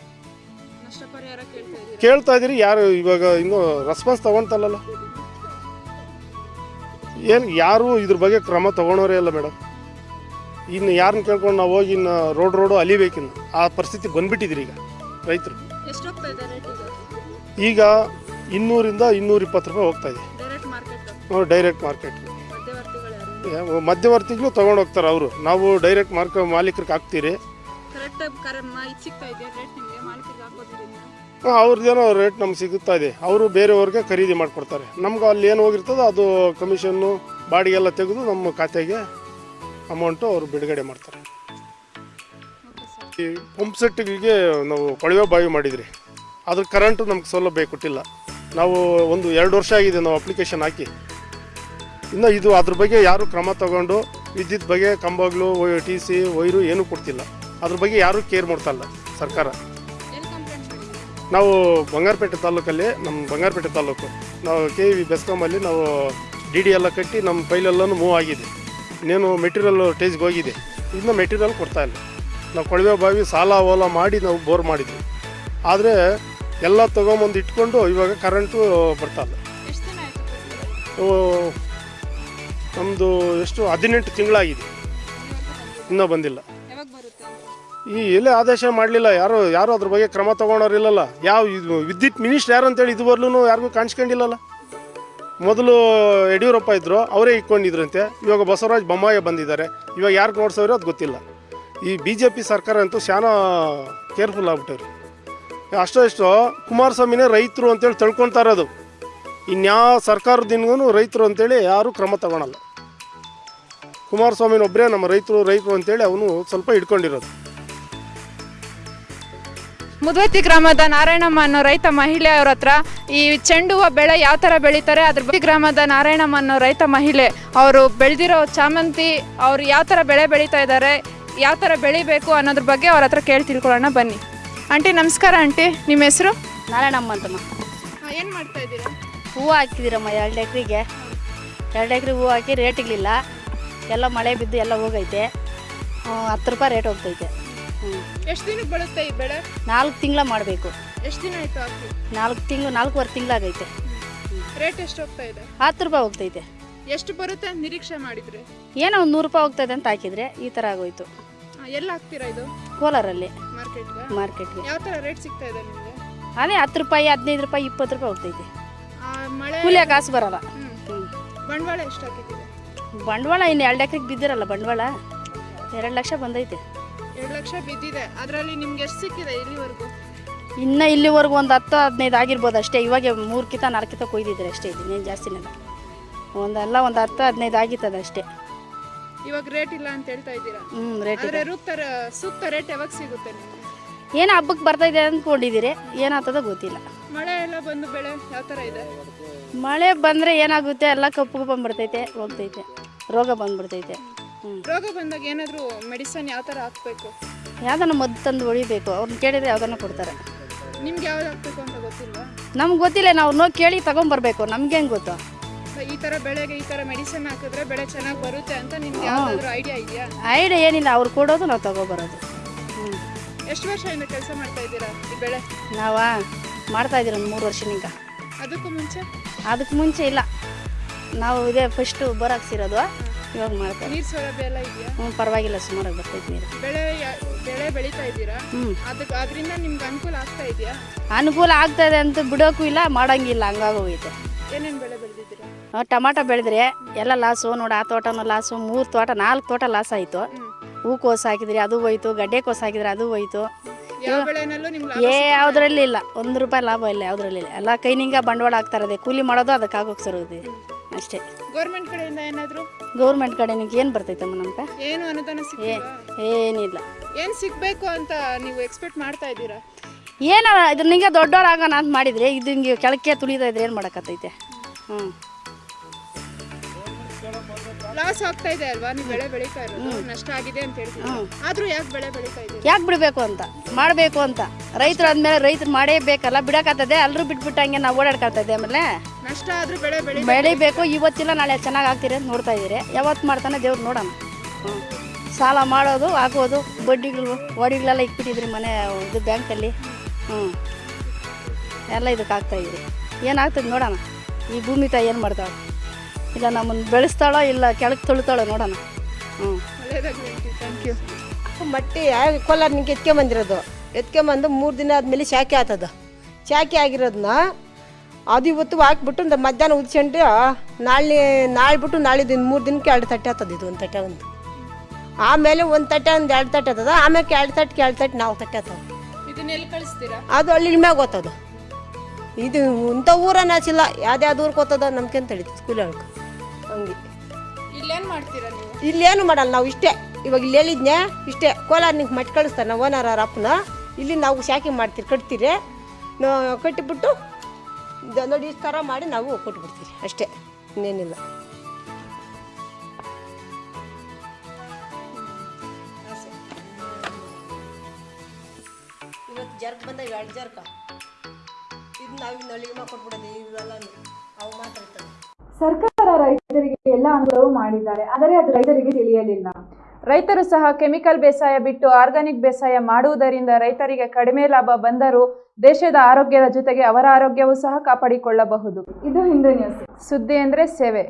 ಕೇಳ್ತಾ ಇದ್ದೀರಾ? ಯಾರು ಇವಾಗ ಇನ್ನೂ ರೆಸ್ಪಾನ್ಸ್ ತಗೊಂತಲ್ಲಲ್ಲ ಏನು ಯಾರೂ ಇದ್ರ ಬಗ್ಗೆ ಕ್ರಮ ತೊಗೊಳೋರೇ ಇಲ್ಲ ಮೇಡಮ್. ಇನ್ನು ಯಾರನ್ನ ಕೇಳ್ಕೊಂಡು ನಾವು ಹೋಗಿ ಇನ್ನು ರೋಡ್ ರೋಡು ಅಲಿಬೇಕಿನ್ನು. ಆ ಪರಿಸ್ಥಿತಿ ಬಂದ್ಬಿಟ್ಟಿದ್ರಿ ಈಗ ರೈತರು. ಈಗ? ಇನ್ನೂರಿಂದ ಇನ್ನೂರಿಪ್ಪತ್ತು ರೂಪಾಯಿ ಹೋಗ್ತಾ ಇದೆ. ಡೈರೆಕ್ಟ್ ಮಾರ್ಕೆಟ್ ಮಧ್ಯವರ್ತಿಗಳು ತಗೊಂಡು ಹೋಗ್ತಾರೆ ಅವರು. ನಾವು ಡೈರೆಕ್ಟ್ ಮಾರ್ಕ ಮಾಲೀಕರಿಗೆ ಹಾಕ್ತೀರಿ. ಅವ್ರದ್ದೇನೋ ರೇಟ್ ನಮ್ಗೆ ಸಿಗುತ್ತಾ ಇದೆ. ಅವರು ಬೇರೆಯವ್ರಿಗೆ ಖರೀದಿ ಮಾಡಿಕೊಡ್ತಾರೆ. ನಮ್ಗೆ ಅಲ್ಲಿ ಏನು ಹೋಗಿರ್ತದೋ ಅದು ಕಮಿಷನ್ನು ಬಾಡಿಗೆ ಎಲ್ಲ ತೆಗೆದು ನಮ್ಮ ಖಾತೆಗೆ ಅಮೌಂಟು ಅವರು ಬಿಡುಗಡೆ ಮಾಡ್ತಾರೆ. ಈ ಪಂಪ್ ಸೆಟ್ಗಳಿಗೆ ನಾವು ಕೊಳವೆ ಬಾವಿ ಮಾಡಿದ್ರಿ. ಅದ್ರ ಕರೆಂಟು ನಮ್ಗೆ ಸೌಲಭ್ಯ ಕೊಟ್ಟಿಲ್ಲ. ನಾವು ಒಂದು ಎರಡು ವರ್ಷ ಆಗಿದೆ ನಾವು ಅಪ್ಲಿಕೇಶನ್ ಹಾಕಿ. ಇನ್ನು ಇದು ಅದ್ರ ಬಗ್ಗೆ ಯಾರು ಕ್ರಮ ತಗೊಂಡು ವಿದ್ಯುತ್ ಬಗ್ಗೆ ಕಂಬಗಳು ಟಿ ಸಿ ವೈರು ಏನೂ ಕೊಡ್ತಿಲ್ಲ. ಅದ್ರ ಬಗ್ಗೆ ಯಾರೂ ಕೇರ್ ಮಾಡ್ತಲ್ಲ ಸರ್ಕಾರ. ನಾವು ಬಂಗಾರಪೇಟೆ ತಾಲೂಕಲ್ಲಿ ನಮ್ಮ ಬಂಗಾರಪೇಟೆ ತಾಲೂಕು. ನಾವು ಕೆ ವಿ ಬೆಸ್ಕಾಮಲ್ಲಿ ನಾವು ಡಿ ಡಿ ಎಲ್ಲ ಕಟ್ಟಿ ನಮ್ಮ ಫೈಲೆಲ್ಲನೂ ಮೂವ್ ಆಗಿದೆ. ಇನ್ನೇನು ಮೆಟೀರಿಯಲ್ ಟೇಜ್ಗೆ ಹೋಗಿದೆ. ಇನ್ನು ಮೆಟೀರಿಯಲ್ ಕೊಡ್ತಾ ಇಲ್ಲ. ನಾವು ಕೊಳವೆ ಬಾವಿ ಸಾಲ ಓಲ ಮಾಡಿ ನಾವು ಬೋರ್ ಮಾಡಿದ್ವಿ. ಆದರೆ ಎಲ್ಲ ತೊಗೊಂಬಂದು ಇಟ್ಕೊಂಡು ಇವಾಗ ಕರೆಂಟು ಬರ್ತಾ ನಮ್ಮದು ಎಷ್ಟು ಹದಿನೆಂಟು ತಿಂಗಳಾಗಿದೆ. ಇನ್ನೂ ಬಂದಿಲ್ಲ. ಯಾವಾಗ ಬರುತ್ತೆ? ಈ ಎಲ್ಲೇ ಆದೇಶ ಮಾಡಲಿಲ್ಲ ಯಾರು ಯಾರು ಅದ್ರ ಬಗ್ಗೆ ಕ್ರಮ ತಗೊಳೋರಿಲ್ಲಲ್ಲ ಯಾವ ಇದು ವಿದ್ಯುತ್ ಮಿನಿಸ್ಟರ್ ಯಾರು ಅಂತೇಳಿ ಇದುವರೆಗೂ ಯಾರಿಗೂ ಕಾಣಿಸ್ಕೊಂಡಿಲ್ಲಲ್ಲ. ಮೊದಲು ಯಡಿಯೂರಪ್ಪ ಇದ್ದರು ಅವರೇ ಇಟ್ಕೊಂಡಿದ್ರಂತೆ. ಇವಾಗ ಬಸವರಾಜ್ ಬೊಮ್ಮಾಯ ಬಂದಿದ್ದಾರೆ. ಇವಾಗ ಯಾರು ನೋಡ್ಸೋರು ಅದು ಗೊತ್ತಿಲ್ಲ. ಈ ಬಿ ಜೆ ಪಿ ಸರ್ಕಾರ ಅಂತೂ ಶಾನ ಕೇರ್ಫುಲ್ ಆಗ್ಬಿಟ್ಟವ್ರಿ. ಅಷ್ಟೋ ಇಷ್ಟೋ ಕುಮಾರಸ್ವಾಮಿನೇ ರೈತರು ಅಂತೇಳಿ ತಿಳ್ಕೊಳ್ತಾ ಇರೋದು. ಇನ್ಯಾವ ಸರ್ಕಾರದಿಂದೂ ರೈತರು ಅಂತೇಳಿ ಯಾರೂ ಕ್ರಮ ತಗೊಳಲ್ಲ. ಕುಮಾರಸ್ವಾಮಿನೊಬ್ಬರೇ ನಮ್ಮ ರೈತರು ರೈತರು ಅಂತೇಳಿ ಅವನು ಸ್ವಲ್ಪ ಹಿಡ್ಕೊಂಡಿರೋದು. ಮುದ್ವತಿ ಗ್ರಾಮದ ನಾರಾಯಣಮ್ಮ ಅನ್ನೋ ರೈತ ಮಹಿಳೆ ಅವ್ರ ಹತ್ರ ಈ ಚೆಂಡು ಹೂವು ಬೆಳೆ ಯಾವ ಥರ ಬೆಳೀತಾರೆ ಅದ್ರ ಬಗ್ಗೆ ಗ್ರಾಮದ ನಾರಾಯಣಮ್ಮ ಅನ್ನೋ ರೈತ ಮಹಿಳೆ ಅವರು ಬೆಳೆದಿರೋ ಚಾಮಂತಿ ಅವರು ಯಾವ ಥರ ಬೆಳೆ ಬೆಳೀತಾ ಇದ್ದಾರೆ ಯಾವ ಥರ ಬೆಳಿಬೇಕು ಅನ್ನೋದ್ರ ಬಗ್ಗೆ ಅವ್ರ ಹತ್ರ ಕೇಳಿ ತಿಳ್ಕೊಳ್ಳೋಣ ಬನ್ನಿ. ಆಂಟಿ ನಮಸ್ಕಾರ ಆಂಟಿ ನಿಮ್ಮ ಹೆಸರು? ನಾರಾಯಣಮ್ಮ ಅಂತಮ್ಮ. ಏನು ಮಾಡ್ತಾ ಇದ್ದೀರಾ? ಹೂವು ಹಾಕಿದ್ದೀರಮ್ಮ ಎರಡು ಎಕರೆಗೆ. ಎರಡು ಎಕರೆ ಹೂವು ಹಾಕಿ ರೇಟ್ ಇರಲಿಲ್ಲ. ಎಲ್ಲ ಮಳೆ ಬಿದ್ದು ಎಲ್ಲ ಹೋಗೈತೆ. ಹತ್ತು ರೂಪಾಯಿ ರೇಟ್ ಹೋಗ್ತೈತೆ. ಹ್ಞೂ ಎಷ್ಟು ದಿನಕ್ಕೆ ಬರುತ್ತೆ ಈ ಬೆಳೆ? ನಾಲ್ಕು ತಿಂಗಳ ಮಾಡಬೇಕು. ಎಷ್ಟು ದಿನ ಆಯಿತು ಹಾಕಿ? ನಾಲ್ಕು ತಿಂಗಳು ನಾಲ್ಕೂವರೆ ತಿಂಗಳಾಗೈತೆ. ರೇಟ್ ಎಷ್ಟು ಹೋಗ್ತಾ ಇದೆ? ಹತ್ತು ರೂಪಾಯಿ ಹೋಗ್ತೈತೆ. ಎಷ್ಟು ಬರುತ್ತೆ ನಿರೀಕ್ಷೆ ಮಾಡಿದ್ರೆ? ಏನೋ ಒಂದು ನೂರು ರೂಪಾಯಿ ಹೋಗ್ತದೆ ಅಂತ ಹಾಕಿದ್ರೆ ಈ ಥರ ಆಗೋಯ್ತು. ಎಲ್ಲ ಹಾಕ್ತೀರಾ ಇದು? ಕೋಲಾರಲ್ಲಿ. ಮಾರ್ಕೆಟ್ಗೆ ಮಾರ್ಕೆಟ್ಗೆ ಯಾವ ಥರ ರೇಟ್ ಸಿಗ್ತಾ ಇದೆ ನಿಮಗೆ? ಅದೇ ಹತ್ತು ರೂಪಾಯಿ ಹದಿನೈದು ರೂಪಾಯಿ ಇಪ್ಪತ್ತು ರೂಪಾಯಿ ಹೋಗ್ತೈತೆ. ಮಳೆ ಕೂಲಿಯ ಕಾಸು ಬರಲ್ಲ. ಬಂಡವಾಳ ಎಷ್ಟು ಬಂಡವಾಳ ಇನ್ನು ಎರಡು ಎಕರೆಗೆ ಬಿದ್ದಿರಲ್ಲ ಬಂಡವಾಳ. ಎರಡು ಲಕ್ಷ ಬಂದೈತೆ. ಎರಡು ಲಕ್ಷ ಬಿದ್ದಿದೆ. ಅದರಲ್ಲಿ ನಿಮ್ಗೆ ಎಷ್ಟು ಸಿಕ್ಕಿದೆ ಇಲ್ಲಿವರೆಗೂ? ಇನ್ನು ಇಲ್ಲಿವರೆಗೂ ಒಂದು ಹತ್ತು ಹದಿನೈದು ಆಗಿರ್ಬೋದು ಅಷ್ಟೇ. ಇವಾಗ ಮೂರು ಕಿತ ನಾಲ್ಕು ಕಿತ ಕೊಯ್ದಿದ್ರೆ ಅಷ್ಟೇ ಇನ್ನೇನು ಜಾಸ್ತಿನೇ ಒಂದಲ್ಲ ಒಂದು ಹತ್ತು ಹದಿನೈದು ಆಗಿತ್ತದ ಅಷ್ಟೇ. ಇವಾಗ ರೇಟ್ ಇಲ್ಲ ಅಂತ ಹೇಳ್ತಾ ಇದ್ದೀರಾ? ಹ್ಞೂ ರೇಟ್ ಸೂಕ್ತ ರೇಟ್ ಯಾವಾಗ ಸಿಗುತ್ತೆ ನಿಮ್ಗೆ? ಏನು ಹಬ್ಬಕ್ಕೆ ಬರ್ತೈತೆ ಅಂದ್ಕೊಂಡಿದ್ದೀರಿ ಏನಾಗ್ತದೋ ಗೊತ್ತಿಲ್ಲ. ಮಳೆ ಎಲ್ಲ ಬಂದು ಬೆಳೆ ಯಾವ ಥರ ಇದೆ? ಮಳೆ ಬಂದರೆ ಏನಾಗುತ್ತೆ? ಎಲ್ಲ ಕಪ್ಪು ಬಂದ್ಬಿಡ್ತೈತೆ ಹೋಗ್ತೈತೆ. ರೋಗ ಬಂದ್ಬಿಡ್ತೈತೆ. ಹ್ಞೂ ರೋಗ ಬಂದಾಗ ಏನಾದರೂ ಮೆಡಿಸನ್ ಯಾವ ಥರ ಹಾಕ್ಬೇಕು? ಯಾವ್ದನ್ನು ಮದ್ದು ತಂದು ಹೊಡಿಬೇಕು? ಅವ್ರನ್ನ ಕೇಳಿದರೆ ಯಾವ್ದನ್ನು ಕೊಡ್ತಾರೆ. ನಿಮ್ಗೆ ಯಾವ್ದು ಹಾಕ್ಬೇಕು ಅಂತ ಗೊತ್ತಿಲ್ಲ ನಮ್ಗೆ ಗೊತ್ತಿಲ್ಲ ನಾವು ನೋಡಿ ಕೇಳಿ ತಗೊಂಬರ್ಬೇಕು. ನಮ್ಗೆ ಹೆಂಗೆ ಗೊತ್ತು? ಈ ಥರ ಬೆಳೆಗೆ ಈ ಥರ ಮೆಡಿಸನ್ ಹಾಕಿದ್ರೆ ಬೆಳೆ ಚೆನ್ನಾಗಿ ಬರುತ್ತೆ ಅಂತ ನಿಮ್ಗೆ ಯಾವ್ದಾದ್ರು ಐಡಿಯಾ ಇದೆಯಾ? ಐಡಿಯಾ ಏನಿಲ್ಲ ಅವ್ರು ಕೊಡೋದು ನಾವು ತಗೊಬರೋದು. ಎಷ್ಟು ವರ್ಷದಿಂದ ಕೆಲಸ ಮಾಡ್ತಾ ಇದ್ದೀರಾ ಈ ಬೆಳೆ? ನಾವ? ಮಾಡ್ತಾ ಇದ್ದೀರಿ ಒಂದು ಮೂರು ವರ್ಷನಿಂದ ಅದಕ್ಕೂ ಮುಂಚೆ? ಅದಕ್ಕೆ ಮುಂಚೆ ಇಲ್ಲ. ನಾವು ಇದೇ ಫಸ್ಟು ಬೋರ್ ಹಾಕ್ಸಿರೋದು ಇವಾಗ ಮಾಡ್ತಾ ನೀರು ಸೌಲಭ್ಯ ಎಲ್ಲ ಇದೆಯಾ? ಹ್ಞೂ ಪರವಾಗಿಲ್ಲ ಸುಮಾರಾಗಿ ಬರ್ತೈತೆ ನೀರು. ಬೆಳೆ ಯಾ- ಬೆಳೆ ಬೆಳೀತಾ ಇದ್ದೀರಾ? ಹ್ಞೂ ಅದಕ್ಕೆ ಅದರಿಂದ ನಿಮ್ಗೆ ಅನುಕೂಲ ಆಗ್ತಾ ಇದೆಯಾ? ಅನುಕೂಲ ಆಗ್ತದೆ ಅಂತ ಬಿಡೋಕ್ಕೂ ಇಲ್ಲ ಮಾಡೋಂಗಿಲ್ಲ ಹಂಗಾಗೋಗೈತೆ ಏನೇನು ಬೆಳೆ ಬೆಳೆದಿದ್ದೀರಾ? ಟಮಾಟ ಬೆಳೆದ್ರೆ ಎಲ್ಲ ಲಾಸು ನೋಡಿ ಆ ತೋಟನೂ ಲಾಸು ಮೂರು ತೋಟ ನಾಲ್ಕು ತೋಟ ಲಾಸ್ ಆಯಿತು. ಹೂಕೋಸು ಹಾಕಿದ್ರಿ ಅದು ಹೋಯ್ತು ಗಡ್ಡೆ ಕೋಸು ಹಾಕಿದ್ರೆ ಅದು ಹೋಯ್ತು. ಏ ಯಾವುದ್ರಲ್ಲಿ ಇಲ್ಲ. ಒಂದು ರೂಪಾಯಿ ಲಾಭ ಇಲ್ಲ ಯಾವುದ್ರಲ್ಲಿ ಇಲ್ಲ. ಎಲ್ಲ ಕೈನಿಂಗ ಬಂಡವಾಳ ಹಾಕ್ತಾರದೆ ಕೂಲಿ ಮಾಡೋದು ಅದಕ್ಕೆ ಆಗೋಕೆ ಸರೋದು ಅಷ್ಟೇ. ಗೌರ್ಮೆಂಟ್ ಕಡೆಯಿಂದ ಏನಾದರೂ? ಗೌರ್ಮೆಂಟ್ ಕಡೆ ನಿಮ್ಗೆ ಏನು ಬರ್ತೈತಮ್ಮ ನಮ್ಗೆ? ಏನು ಅನುದಾನ ಏನಿಲ್ಲ. ಏನು ಸಿಗಬೇಕು ಅಂತ ನೀವು ಎಕ್ಸ್ಪೆಕ್ಟ್ ಮಾಡ್ತಾ ಇದ್ದೀರಾ? ಏನಾರ ಇದ್ರ ನಿಂಗೆ ದೊಡ್ಡವ್ರಾಗೋಣ ಅಂತ ಮಾಡಿದ್ರೆ ಇದು ಹಿಂಗೆ ಕೆಳಕ್ಕೆ ತುಳಿತಾ ಇದ್ರೆ ಏನು ಮಾಡೋಕ್ಕತ್ತೈತೆ ಹ್ಞೂ ಲಾಸ್ ಆಗ್ತಾ ಇದೆ ಅಲ್ವಾ? ನೀವು ಬೆಳೆ ಬೆಳೀತಾ ಇರೋದು ನಷ್ಟ ಆಗಿದೆ ಅಂತ ಹೇಳ್ತೀವಿ ಆದ್ರೂ ಯಾಕೆ ಬೆಳೆ ಬೆಳೀತಾ ಇದ್ದೀರಾ? ಯಾಕೆ ಬಿಡಬೇಕು ಅಂತ? ಮಾಡಬೇಕು ಅಂತ. ರೈತರು ಅಂದಮೇಲೆ ರೈತರು ಮಾಡೇಬೇಕಲ್ಲ ಬಿಡಕತ್ತದೆ ಎಲ್ಲರೂ ಬಿಟ್ಬಿಟ್ಟು ಹಂಗೆ ನಾವು ಓಡಾಡ್ಕೊಳ್ತದೆ ಆಮೇಲೆ. ನಷ್ಟ ಆದ್ರೂ ಬೆಳೆ ಬೆಳಿ ಬೆಳಿಬೇಕು ಇವತ್ತಿಲ್ಲ ನಾಳೆ ಚೆನ್ನಾಗಿ ಆಗ್ತೀರಿ ಅಂತ ನೋಡ್ತಾ ಇದ್ದೀರಿ. ಯಾವತ್ತು ಮಾಡ್ತಾನೆ ದೇವ್ರು ನೋಡೋಣ. ಸಾಲ ಮಾಡೋದು ಹಾಕೋದು ಬಡ್ಡಿಗಳು ಒಡಿಗಳೆಲ್ಲ ಇಟ್ಬಿಟ್ಟಿದ್ರಿ ಮನೆ ಇದು ಬ್ಯಾಂಕಲ್ಲಿ. ಹ್ಞೂ ಎಲ್ಲ ಇದಕ್ಕೆ ಆಗ್ತಾ ಇದ್ರಿ ಏನಾಗ್ತದೆ ನೋಡೋಣ. ಈ ಭೂಮಿ ತಾಯಿ ಏನು ಮಾಡ್ತಾಳೆ? ಇಲ್ಲ ನಮ್ಮನ್ನು ಬೆಳೆಸ್ತಾಳೋ ಇಲ್ಲ ಕೆಳಗೆ ತುಳಿತಾಳೋ ನೋಡೋಣ. ಹ್ಞೂ ಥ್ಯಾಂಕ್ ಯು ಮಟ್ಟಿ ಕೋಲಾರ್ನಿಂದ ಎತ್ಕೊಂಬಂದಿರೋದು ಎತ್ಕೊಂಬಂದು ಮೂರು ದಿನ ಆದಮೇಲೆ ಶಾಖೆ ಆತದ. ಶಾಖೆ ಆಗಿರೋದನ್ನ ಅದು ಇವತ್ತು ಹಾಕ್ಬಿಟ್ಟು ಒಂದು ಮಧ್ಯಾಹ್ನ ಉದ್ಕೊಂಡು ನಾಳೆ ನಾಳೆ ಬಿಟ್ಟು ನಾಳೆ ದಿನ ಮೂರು ದಿನಕ್ಕೆ ಎರಡು ತಟ್ಟೆ ಆತದ ಇದು ಒಂದು ತಟ್ಟೆ ಒಂದು. ಆಮೇಲೆ ಒಂದು ತಟ್ಟೆ ಒಂದು ಎರಡು ತಟ್ಟೆ ಆತದ ಆಮೇಲೆ ಎರಡು ತಟ್ಟೆ ಎರಡು ತಟ್ಟೆ ನಾವು ತಟ್ಟೆ ಆಗ್ತದೆ ಇದನ್ನ ಎಲ್ಲಿ ಕಳಿಸ್ತೀರಾ? ಅದು ಅಲ್ಲಿ ಮ್ಯಾಗ ಓದ್ತದ ಇದು ಇಂಥ ಊರನ್ನ ಹಚ್ಚಿಲ್ಲ ಯಾವ್ದ್ಯಾವ್ದು ಊರಿಗೆ ಓದ್ತದ ನಮ್ಗೆ ತಿಳಿತು ಸ್ಕೂಲ್ ಹೇಳ್ಕೊ ಹಂಗೆ. ಇಲ್ಲೇನ್ ಮಾಡ್ತೀರಾ ನೀವು? ಇಲ್ಲೇನು ಮಾಡಲ್ಲ ನಾವು ಇಷ್ಟೇ. ಇವಾಗ ಇಲ್ಲಿ ಹೇಳಿದ್ನೆ ಇಷ್ಟೇ. ಕೋಲಾರ ನಿಂಗೆ ಮಟ್ ಕಳಿಸ್ತಾರೆ ನಾವು ಓನರ್ ಅವ್ರ ಅಪ್ಪನ. ಇಲ್ಲಿ ನಾವು ಶಾಖೆ ಮಾಡ್ತೀರಿ ಕಟ್ತೀರಿ. ನಾವು ಕಟ್ಟಿಬಿಟ್ಟು ನೋಡಿ ಈ ಥರ ಮಾಡಿ ನಾವು ಕೊಟ್ಬಿಡ್ತೀರಿ. ಅಷ್ಟೇ. ಇನ್ನೇನಿಲ್ಲ. ಇವತ್ತು ಜರ್ಕ್ ಬಂದಾಗ ಎರಡು ಜರ್ಕ. ಇದು ನಾವು ಇನ್ನು ಮಾಡ್ಕೊಟ್ಬಿಡೋದು ಕೊಟ್ಬಿಡೋದು ಇವೆಲ್ಲ ಅವು ಮಾತ್ರ ಇರ್ತದೆ ಸರ್ಕಾರ ರೈತರಿಗೆ ಎಲ್ಲ ಅನುಭವ ಮಾಡಿದ್ದಾರೆ, ಆದರೆ ಅದು ರೈತರಿಗೆ ತಿಳಿಯಲಿಲ್ಲ. ರೈತರು ಸಹ ಕೆಮಿಕಲ್ ಬೇಸಾಯ ಬಿಟ್ಟು ಆರ್ಗಾನಿಕ್ ಬೇಸಾಯ ಮಾಡುವುದರಿಂದ ರೈತರಿಗೆ ಕಡಿಮೆ ಲಾಭ ಬಂದರೂ ದೇಶದ ಆರೋಗ್ಯದ ಜೊತೆಗೆ ಅವರ ಆರೋಗ್ಯವೂ ಸಹ ಕಾಪಾಡಿಕೊಳ್ಳಬಹುದು. ಇದು ಹಿಂದೂ ನ್ಯೂಸ್. ಸುದ್ದಿ ಅಂದರೆ ಸೇವೆ.